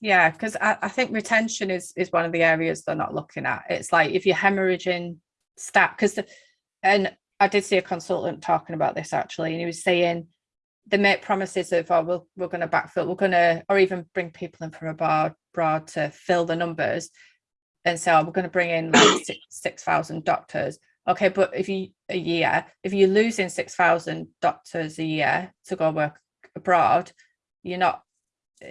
yeah, because I, I think retention is is one of the areas they're not looking at. It's like if you're hemorrhaging staff, because and I did see a consultant talking about this actually, and he was saying they make promises of oh we'll, we're going to backfill, we're going to, or even bring people in from abroad, abroad to fill the numbers, and say oh we're going to bring in like six thousand doctors. Okay, but if you a year, if you're losing six thousand doctors a year to go work abroad, you're not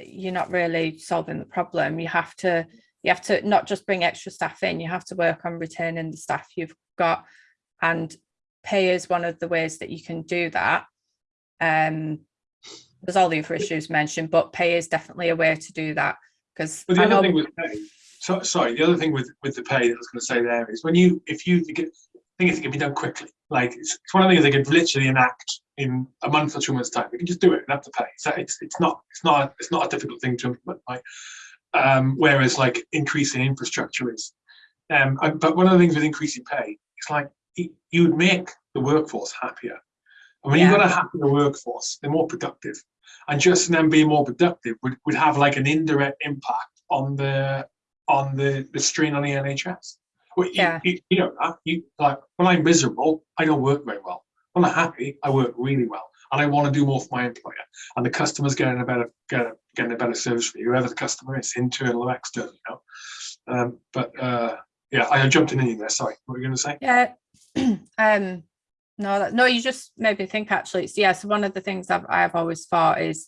you're not really solving the problem. You have to you have to not just bring extra staff in, you have to work on retaining the staff you've got and pay is one of the ways that you can do that. Um there's all the other issues mentioned, but pay is definitely a way to do that because But the I other thing with pay, so, sorry, the other thing with, with the pay that I was going to say there is when you, if you, you get, thing is it can be done quickly. Like it's, it's one of the things they could literally enact in a month or two months time. We can just do it and have to pay. So it's, it's not, it's not, it's not a difficult thing to implement. Like, um, whereas like increasing infrastructure is. Um, and- but one of the things with increasing pay, it's like y- you would make the workforce happier. And when you've Yeah. got a happier workforce, they're more productive and just them being more productive would, would have like an indirect impact on the on the the strain on the NHS. Well, you, Yeah. you, you know that you like when I'm miserable, I don't work very well. I'm happy, I work really well, and I want to do more for my employer. And the customer's getting a better getting, getting a better service for you, whoever the customer is, internal or external. You know, um, but uh, yeah, I jumped in in there. Sorry, what were you going to say? Yeah. um no that, no you just made me think actually it's yeah so one of the things I've I've always thought is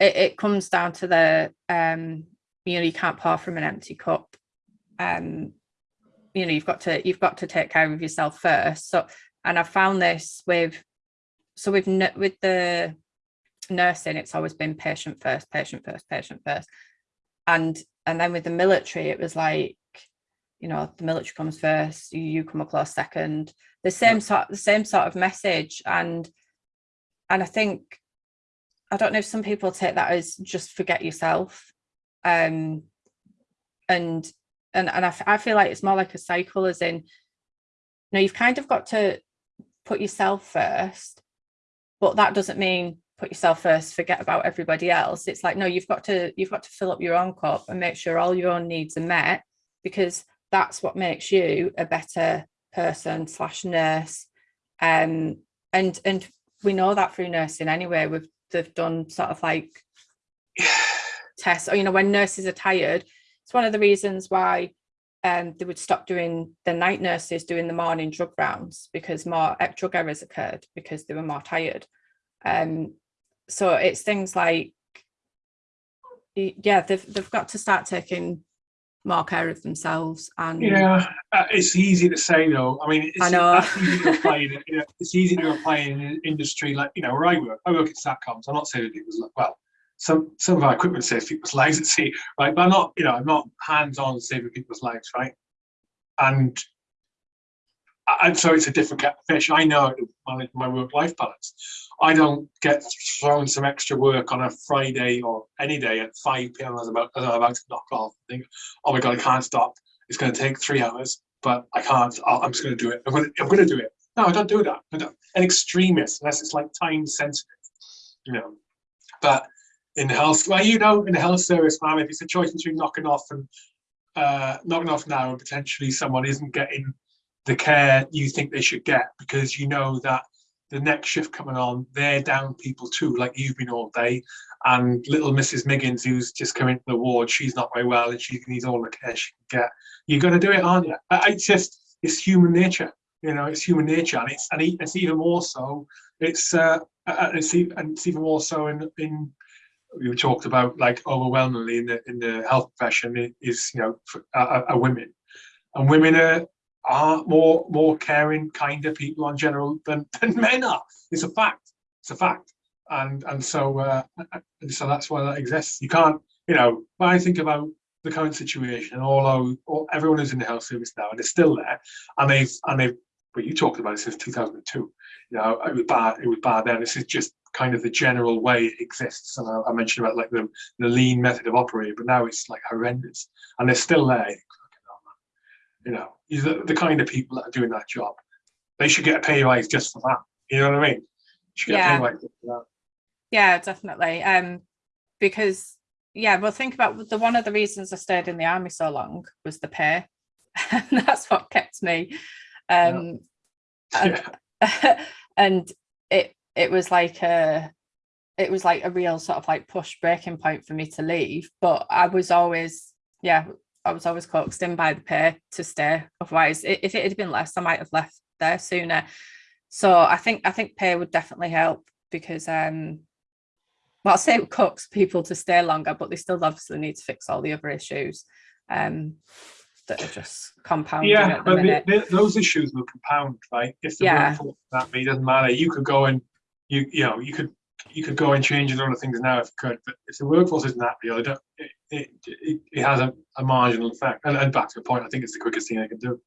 it, it comes down to the um you know you can't pour from an empty cup um you know you've got to you've got to take care of yourself first so and I found this with so with with the nursing it's always been patient first patient first patient first. And and then with the military it was like you know the military comes first you, you come a close second. The same sort the same sort of message and and i think i don't know if some people take that as just forget yourself um and and and I, f- I feel like it's more like a cycle as in you know you've kind of got to put yourself first but that doesn't mean put yourself first forget about everybody else it's like no you've got to you've got to fill up your own cup and make sure all your own needs are met because that's what makes you a better person slash nurse. Um, and and we know that through nursing anyway. We've they've done sort of like tests, or you know, when nurses are tired, it's one of the reasons why um, they would stop doing the night nurses doing the morning drug rounds because more drug errors occurred because they were more tired. Um, so it's things like, yeah, they've they've got to start taking more care of themselves and Yeah, uh, it's easy to say though. I mean, it's, I know. easy to apply. In, you know, it's easy to apply in an industry like you know where I work. I work at Satcoms. I'm not saving people's li- well. Some some of our equipment saves people's lives at sea, right? But I'm not, you know, I'm not hands-on saving people's lives, right? And and so it's a different kettle of fish. I know how to manage my work-life balance. I don't get thrown some extra work on a Friday or any day at 5 p.m. as, about, as I'm about to knock off. and Think, oh my god, I can't stop. It's going to take three hours, but I can't. I'll, I'm just going to do it. I'm going to, I'm going to do it. No, I don't do that. I don't. An extremist, unless it's like time sensitive, you know. But in health, well, you know, in the health service, man, if it's a choice between knocking off and uh, knocking off now and potentially someone isn't getting the care you think they should get because you know that the next shift coming on, they're down people too, like you've been all day. And little Mrs. Miggins, who's just come into the ward, she's not very well and she needs all the care she can get. You're going to do it, aren't you? I, I just, it's human nature. You know, it's human nature, and it's and it's even more so. It's uh, uh, it's, and it's even more so in in we talked about like overwhelmingly in the in the health profession is you know for, uh, are women, and women are are more more caring, kinder people on general than than men are. It's a fact. It's a fact. And and so uh, and so that's why that exists. You can't, you know, when I think about the current situation, although all, everyone is in the health service now and it's still there, and they've and they've but you talked about it since 2002. You know, it was bad. It was bad then. This is just kind of the general way it exists. And I, I mentioned about like the the lean method of operating, but now it's like horrendous, and they're still there. You think, "Fucking hell, man." You know, the, the kind of people that are doing that job. They should get a pay rise just for that. You know what I mean? Should get Yeah. a pay rise just for that. Yeah, definitely. Um, because yeah, well, think about the one of the reasons I stayed in the army so long was the pay, and that's what kept me. Um, and, and it was like a it was like a real sort of like push breaking point for me to leave. But I was always yeah, I was always coaxed in by the pay to stay. Otherwise, if it had been less, I might have left there sooner. So I think I think pay would definitely help because um well, I'll say it coax people to stay longer, but they still obviously need to fix all the other issues um that are just compounding Yeah, at the but the, the, those issues will compound, right? If the Yeah. that me, doesn't matter. You could go and you you know you could you could go and change a lot of things now if you could, but if the workforce isn't that real, it it, it, it, has a, a marginal effect. And, and back to your point, I think it's the quickest thing I can do.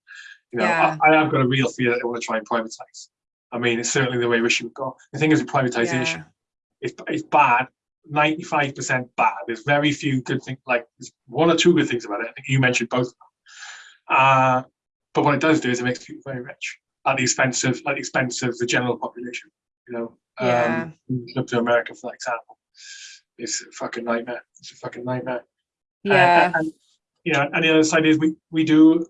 You know, Yeah. I, I have got a real fear that they want to try and privatise. I mean, it's certainly the way Rishi would go. The thing is with privatisation, Yeah. it's, it's bad. 95% bad. There's very few good things, like there's one or two good things about it. I think you mentioned both of them. Uh, but what it does do is it makes people very rich at the expense of, at the expense of the general population. You know, Yeah. um, look to America for example. It's a fucking nightmare. It's a fucking nightmare. Yeah. And, you know, and the other side is we we do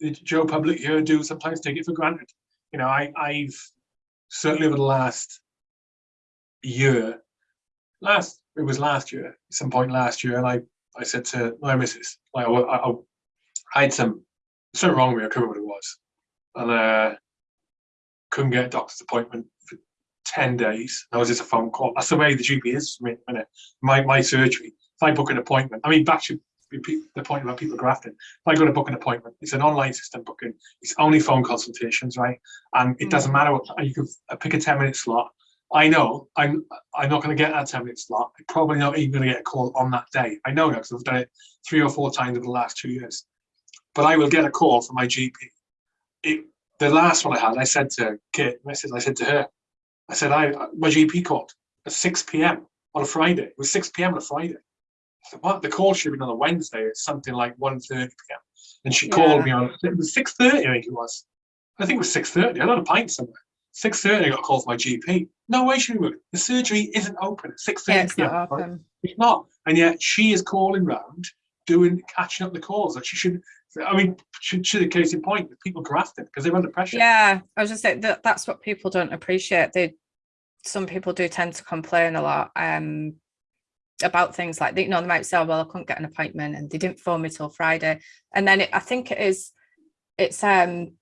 the Joe public here do sometimes take it for granted. You know, I I've certainly over the last year, last it was last year, some point last year, and I I said to my missus, like I, I, I had some something wrong with me, I couldn't remember what it was, and uh, couldn't get a doctor's appointment for ten days. That was just a phone call. That's the way the GP is for me. minute. My my surgery. If I book an appointment, I mean, back to the point about people grafting. If I go to book an appointment, it's an online system booking. It's only phone consultations, right? And it doesn't Mm. matter what you can uh, pick a ten minute slot. I know I'm I'm not going to get that ten minute slot. I'm probably not even going to get a call on that day. I know that because I've done it three or four times over the last two years. But I will get a call from my GP. It, the last one I had, I said to Kit, I said, I said to her, I said, I my GP called at 6 p.m. on a Friday. It was 6 p.m. on a Friday. I said, what? The call should have been on a Wednesday at something like 1.30 p.m. And she called me on it was 6.30, I think it was. I think it was 6.30. I had a pint somewhere. 6.30, I got a call from my GP. No way she would. The surgery isn't open at 6.30 Yeah, it's p.m. not right? It's not. And yet she is calling round doing catching up the calls. Like she should. I mean, should should a case in point, people grafted because they're under pressure. Yeah, I was just saying that that's what people don't appreciate. They some people do tend to complain a lot um about things like they, you know they might say, oh, well, I couldn't get an appointment and they didn't phone me till Friday. And then it, I think it is it's um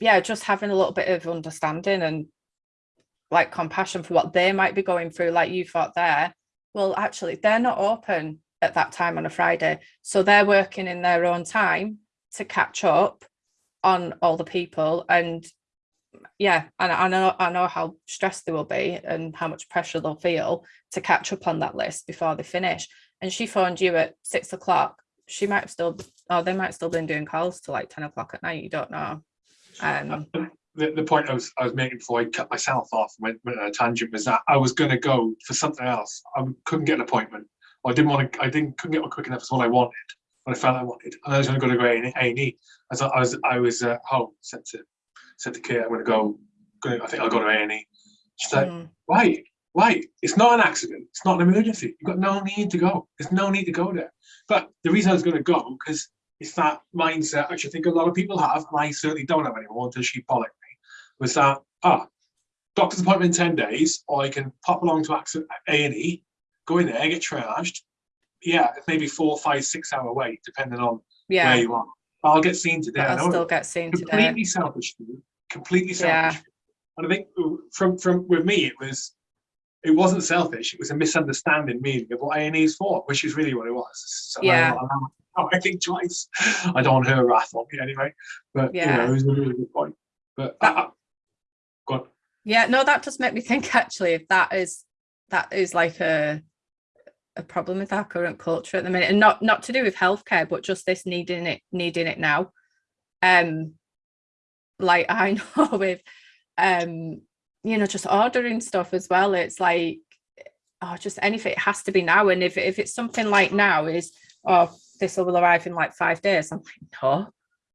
yeah, just having a little bit of understanding and like compassion for what they might be going through, like you thought there. Well, actually, they're not open at that time on a Friday. So they're working in their own time to catch up on all the people and yeah and I know I know how stressed they will be and how much pressure they'll feel to catch up on that list before they finish and she phoned you at six o'clock she might have still oh they might still been doing calls till like 10 o'clock at night you don't know um the, the point I was I was making before I cut myself off went, went on a tangent was that I was going to go for something else. I couldn't get an appointment. I didn't want to. I didn't couldn't get one quick enough. It's what I wanted. What I felt I wanted, and I was going to go to go A and E. I was I was I was at home. Said to said to Kate, I'm going to go. Gonna, I think I'll go to A and E. She's like, mm, why? Why? It's not an accident. It's not an emergency. You've got no need to go. There's no need to go there. But the reason I was going to go because it's that mindset, which I think a lot of people have, and I certainly don't have anymore until she bollocked me, was that, ah, doctor's appointment in 10 days, or I can pop along to accident A&E, go in there, get triaged. Yeah, maybe four, five, six hour wait, depending on where yeah you are. But I'll get seen today. I'll know still get seen today completely selfish. Completely Yeah. selfish. And I think from from with me, it was it wasn't selfish. It was a misunderstanding meaning of what A and E is for, which is really what it was. So I- Yeah. I, I think twice. I don't want her wrath on me anyway. But Yeah. yeah, it was a really good point. But I, go on. Yeah, no, that does make me think actually if that is that is like a a problem with our current culture at the minute and not not to do with healthcare but just this needing it needing it now um like I know with um you know just ordering stuff as well it's like oh just anything it has to be now and if if it's something like now is oh this will arrive in like five days I'm like no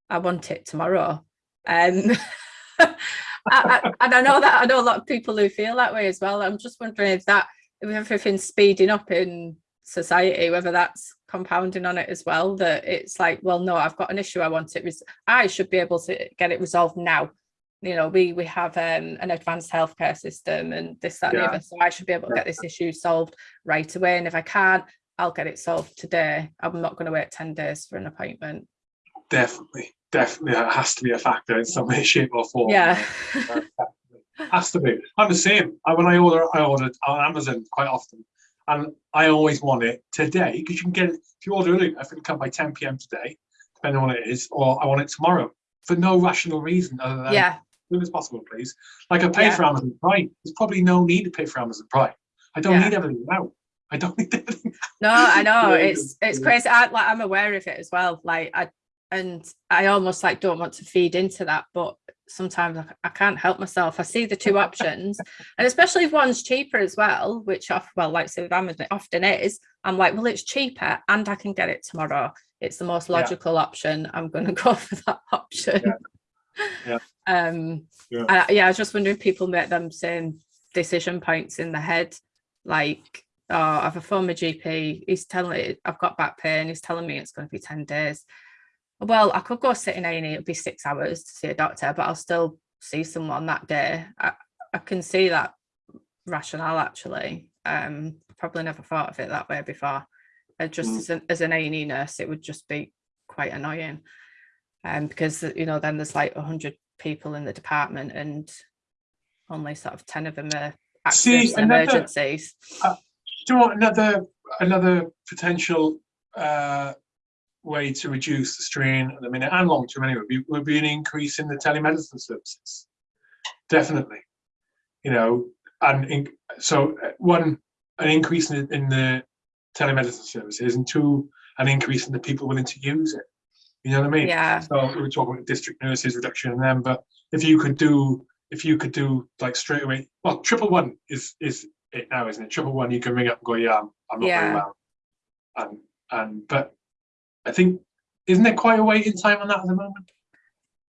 I want it tomorrow um I, I, and I know that I know a lot of people who feel that way as well. I'm just wondering if that if everything's speeding up in society, whether that's compounding on it as well. That it's like, well, no, I've got an issue. I want it. Res- I should be able to get it resolved now. You know, we we have um, an advanced healthcare system and this that and the other. So I should be able to get this issue solved right away. And if I can't, I'll get it solved today. I'm not going to wait ten days for an appointment. Definitely, definitely, that has to be a factor in some way, shape, or form. Yeah. has to be. I'm the same. I, when I order, I order on Amazon quite often, and I always want it today because you can get it if you order early. I think it'll come by 10 p.m. today, depending on what it is, or I want it tomorrow for no rational reason other than yeah. as soon as possible, please. Like I pay Yeah. for Amazon Prime. There's probably no need to pay for Amazon Prime. I don't Yeah. need everything now. I don't need everything. No, I know it's it's crazy. I like I'm aware of it as well. Like I and I almost like don't want to feed into that, but sometimes I, I can't help myself. I see the two options, and especially if one's cheaper as well, which off well, like say with Amazon, it often is. I'm like, well, it's cheaper and I can get it tomorrow. It's the most Yeah. logical option. I'm going to go for that option. Yeah. Um. Yeah. I- yeah, I was just wondering if people make them same decision points in the head, like oh, I've a former GP, he's telling me I've got back pain, he's telling me it's going to be 10 days. Well, I could go sit in A&E, it'd be six hours to see a doctor, but I'll still see someone that day. I, I can see that rationale actually. Um, probably never thought of it that way before. Uh, just Mm. as an, as an A&E nurse, it would just be quite annoying. Um, because, you know, then there's like 100 people in the department and only sort of 10 of them are See, and another- emergencies. Do you want another another potential uh, way to reduce the strain at the minute and long term anyway? Would be, would be an increase in the telemedicine services. Definitely, you know, and in, so uh, one an increase in, in the telemedicine services, and two an increase in the people willing to use it. You know what I mean? Yeah. So we were talking about district nurses reduction in them, but if you could do, if you could do like straight away, well, triple one is is it now, isn't it? Triple one, you can ring up and go, yeah, I'm, I'm not Yeah. very well. And and but I think isn't there quite a waiting time on that at the moment?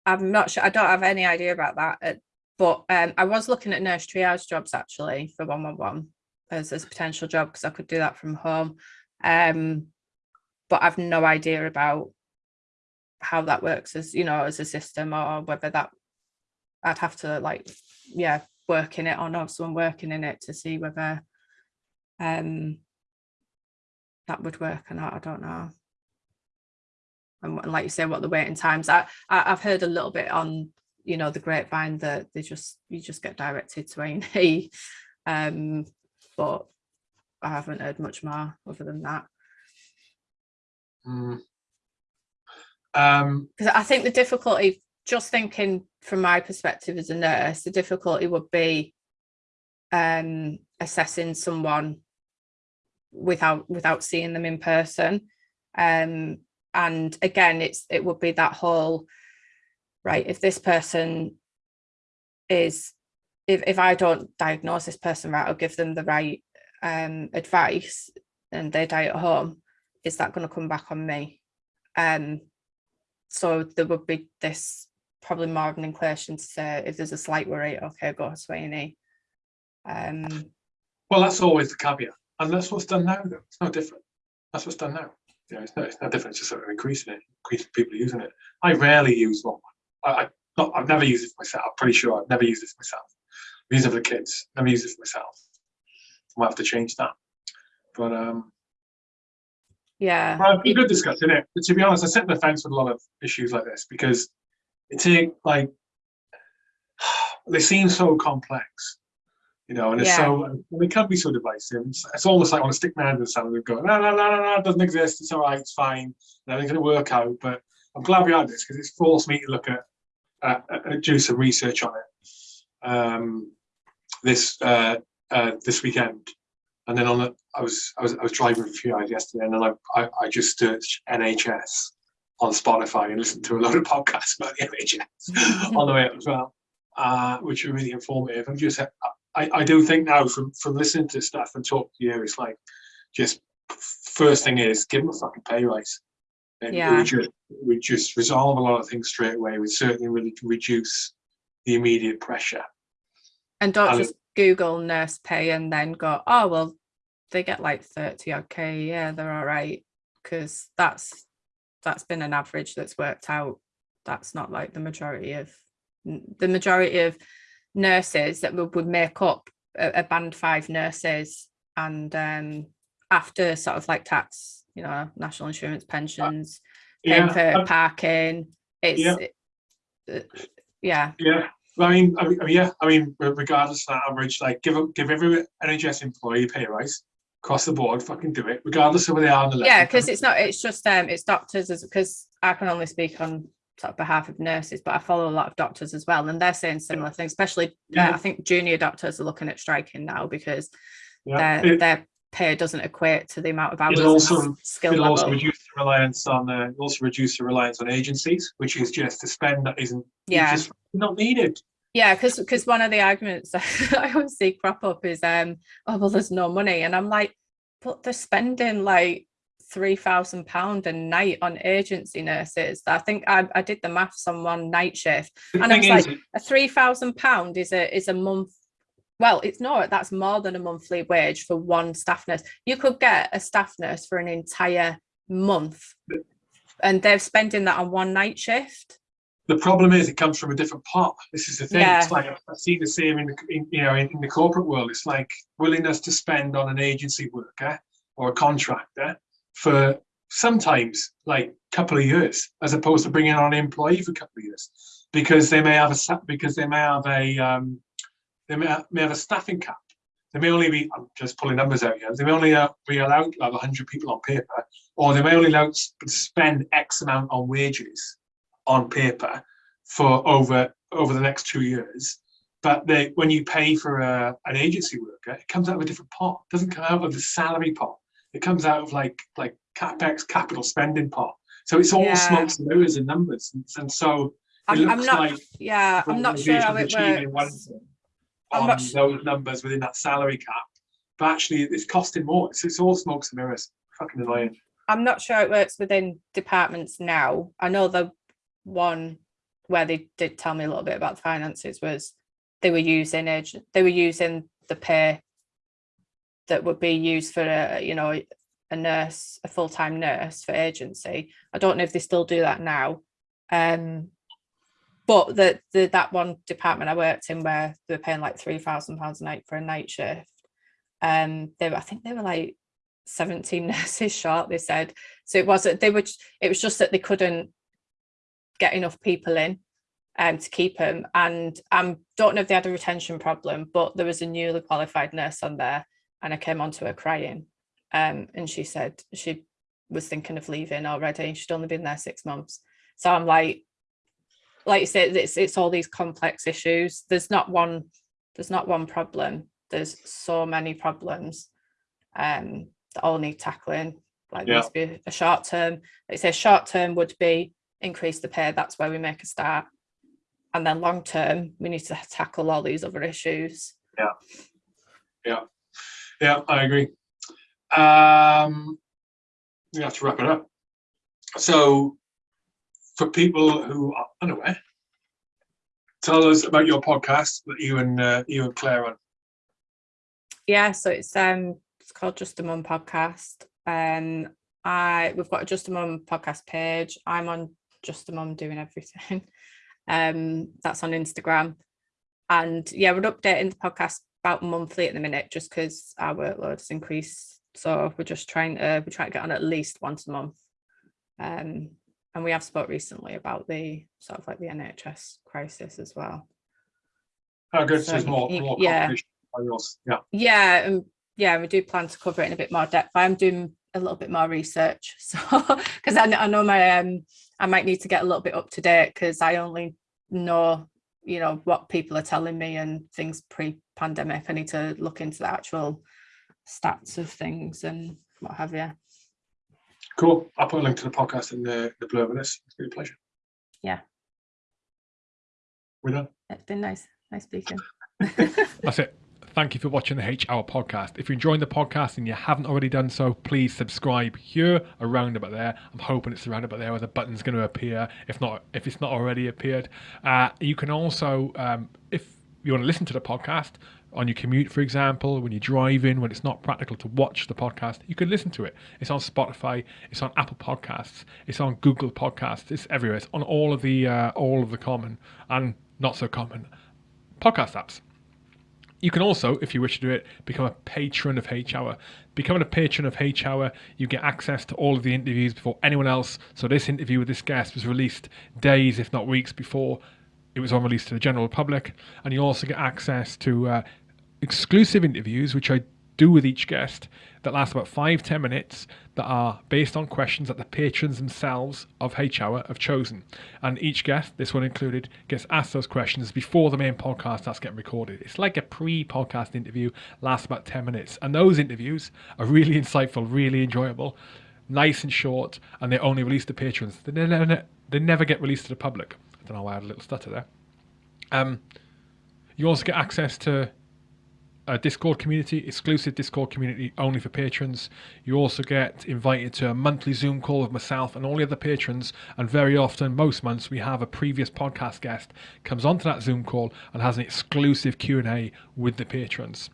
I'm not sure. I don't have any idea about that. uh, But um, I was looking at nurse triage jobs actually for 111 as, as a potential job because I could do that from home. Um, but I've no idea about how that works as you know as a system or whether that I'd have to like yeah work in it or know someone working in it to see whether um that would work or not I don't know and, what- like you say what the waiting times I, I I've heard a little bit on you know the grapevine that they just you just get directed to A&E um but I haven't heard much more other than that Mm. Um, because I think the difficulty, just thinking from my perspective as a nurse, the difficulty would be um, assessing someone without without seeing them in person. Um, and again, it's it would be that whole right. If this person is, if if I don't diagnose this person right or give them the right um, advice, and they die at home, is that going to come back on me? Um, so there would be this probably more of an inclination to say if there's a slight worry, okay, go to A&E. Um, well, that's always the caveat, and that's what's done now. Though it's no different. That's what's done now. You know, it's no, it's no different. It's just sort of increasing it, increasing people using it. I rarely use one. I, I not, I've never used it for myself. I'm pretty sure I've never used it for myself. I've used it for the kids. Never used it for myself. I might have to change that. But um, yeah, Well, it's good discussion, it? But to be honest, I sit on the fence with a lot of issues like this because it's like they seem so complex, you know, and it's so and they can be so divisive. It's, it's almost like on a stick man in the sand and go, no, no, no, no, no, it doesn't exist. It's all right, it's fine, and everything's going to work out. But I'm glad we had this because it's forced me to look at, uh, uh, do some research on it um, this uh, uh, this weekend. And then on the, I was I was I was driving for a few hours yesterday, and then I I, I just searched NHS on Spotify and listened to a lot of podcasts about the NHS on the way up as well, uh, which were really informative. And just I, I do think now from from listening to stuff and talk to you, it's like just first thing is give them a fucking pay rise. And Yeah. we just we just resolve a lot of things straight away. We certainly really reduce the immediate pressure. and don't and- just Google nurse pay and then go, oh, well, they get like 30 okay, yeah, they're all right. Because that's that's been an average that's worked out. That's not like the majority of the majority of nurses that would, would make up a, a band five nurses and um after sort of like tax, you know, national insurance pensions, paying for um, parking, it's yeah. it- uh, yeah, Yeah, I mean, I mean, yeah, I mean, regardless of that average, like give give every NHS employee a pay rise across the board, fucking do it, regardless of where they are on the level. yeah because it's not it's just um it's doctors as because i can only speak on sort of behalf of nurses but i follow a lot of doctors as well and they're saying similar things especially uh, Yeah. i think junior doctors are looking at striking now because yeah. their It, their pay doesn't equate to the amount of hours it'll also- skill it'll also reduce the reliance on, uh, also reduce the reliance on agencies, which is just a spend that isn't, yeah just not needed. yeah because because one of the arguments i always see crop up is um oh well there's no money and i'm like but they're spending like three thousand pound a night on agency nurses i think I, I did the maths on one night shift The And I was is, a three thousand pound is a is a month well it's not that's more than a monthly wage for one staff nurse you could get a staff nurse for an entire month and they're spending that on one night shift the problem is it comes from a different pot. This is the thing. Yeah. It's like I've seen the same in, the, in you know in, in the corporate world. It's like willingness to spend on an agency worker or a contractor for sometimes like a couple of years, as opposed to bringing on an employee for a couple of years, because they may have a because they may have a um, they may have, may have a staffing cap. They may only be I'm just pulling numbers out here. They may only uh, be allowed have 100 people on paper, or they may only allowed to spend X amount on wages on paper for over over the next two years. But they, when you pay for a, an agency worker, it comes out of a different pot. It doesn't come out of the salary pot. It comes out of like like capex capital spending pot. So it's all Yeah. smokes and mirrors and numbers. And, and so it I'm, I'm not like yeah i'm not sure how it organisations achieving one works I'm on not those numbers within that salary cap, but actually it's costing more. It's, it's all smokes and mirrors. Fucking annoying. i'm not sure it works within departments now i know the one where they did tell me a little bit about the finances was they were using ag- they were using the pay that would be used for a you know a nurse, a full time nurse for agency. I don't know if they still do that now. Um, but the, the that one department I worked in where they were paying like three thousand pounds a night for a night shift, um, they were I think they were like 17 nurses short. They said so. It wasn't they were. It was just that they couldn't get enough people in um, to keep them. And I um, don't know if they had a retention problem, but there was a newly qualified nurse on there, and I came onto her crying, um, and she said she was thinking of leaving already. She'd only been there six months. So I'm like, like you said, it's it's all these complex issues. There's not one, there's not one problem. There's so many problems um, that all need tackling. Like yeah. there be a short term. Like say short term would be increase the pay. That's where we make a start. And then long term, we need to tackle all these other issues. Yeah. Yeah. Yeah, I agree. Um, we have to wrap it up. So for people who are unaware, tell us about your podcast that you and uh, you and Claire on. Yeah, so it's um it's called Just a Mum podcast. Um, I we've got a Just a Mum podcast page. I'm on Just a Mum doing everything. Um, that's on Instagram, and yeah, we're updating the podcast about monthly at the minute, just because our workload has increased. So we're just trying to we're trying to get on at least once a month. Um, and we have spoke recently about the sort of like the NHS crisis as well. Oh, good. So, so more, more yeah. yeah. Yeah, and yeah, we do plan to cover it in a bit more depth. I'm doing a little bit more research, so because I, I know my um I might need to get a little bit up to date because I only know you know what people are telling me and things pre-pandemic. I need to look into the actual stats of things and what have you. Cool. I'll put a link to the podcast in the, the blurb of this. It's been a pleasure. Yeah. We're done. It's been nice. Nice speaking. That's it. Thank you for watching the H Hour podcast. If you're enjoying the podcast and you haven't already done so, please subscribe here, around about there. I'm hoping it's around about there where the button's going to appear. If not, if it's not already appeared, uh, you can also, um, if you want to listen to the podcast, on your commute, for example, when you're driving, when it's not practical to watch the podcast, you can listen to it. It's on Spotify, it's on Apple Podcasts, it's on Google Podcasts, it's everywhere. It's on all of the uh, all of the common and not so common podcast apps. You can also, if you wish to do it, become a patron of H Hour. Becoming a patron of H Hour, you get access to all of the interviews before anyone else. So this interview with this guest was released days, if not weeks, before it was on release to the general public, and you also get access to uh, exclusive interviews, which I do with each guest, that last about five ten minutes, that are based on questions that the patrons themselves of H Hour have chosen. And each guest, this one included, gets asked those questions before the main podcast starts getting recorded. It's like a pre-podcast interview, lasts about ten minutes, and those interviews are really insightful, really enjoyable, nice and short, and they only release to patrons. They never, they never get released to the public. I don't know why I had a little stutter there. Um, you also get access to a Discord community, exclusive Discord community only for patrons. You also get invited to a monthly Zoom call with myself and all the other patrons. And very often, most months, we have a previous podcast guest comes onto that Zoom call and has an exclusive Q and A with the patrons.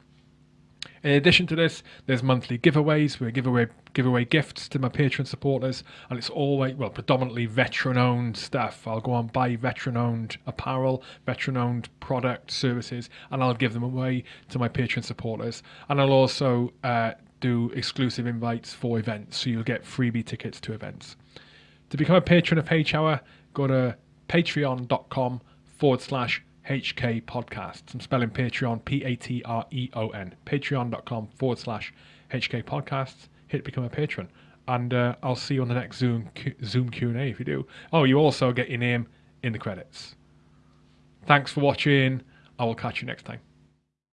In addition to this, there's monthly giveaways. We give away give away gifts to my Patreon supporters, and it's always well predominantly veteran-owned stuff. I'll go on buy veteran-owned apparel, veteran-owned product services, and I'll give them away to my Patreon supporters. And I'll also uh, do exclusive invites for events, so you'll get freebie tickets to events. To become a patron of H Hour, go to patreon.com forward slash HK Podcasts. I'm spelling Patreon, P A T R E O N. Patreon.com forward slash HK Podcasts. Hit become a patron. And uh, I'll see you on the next Zoom Zoom Q&A if you do. Oh, you also get your name in the credits. Thanks for watching. I will catch you next time.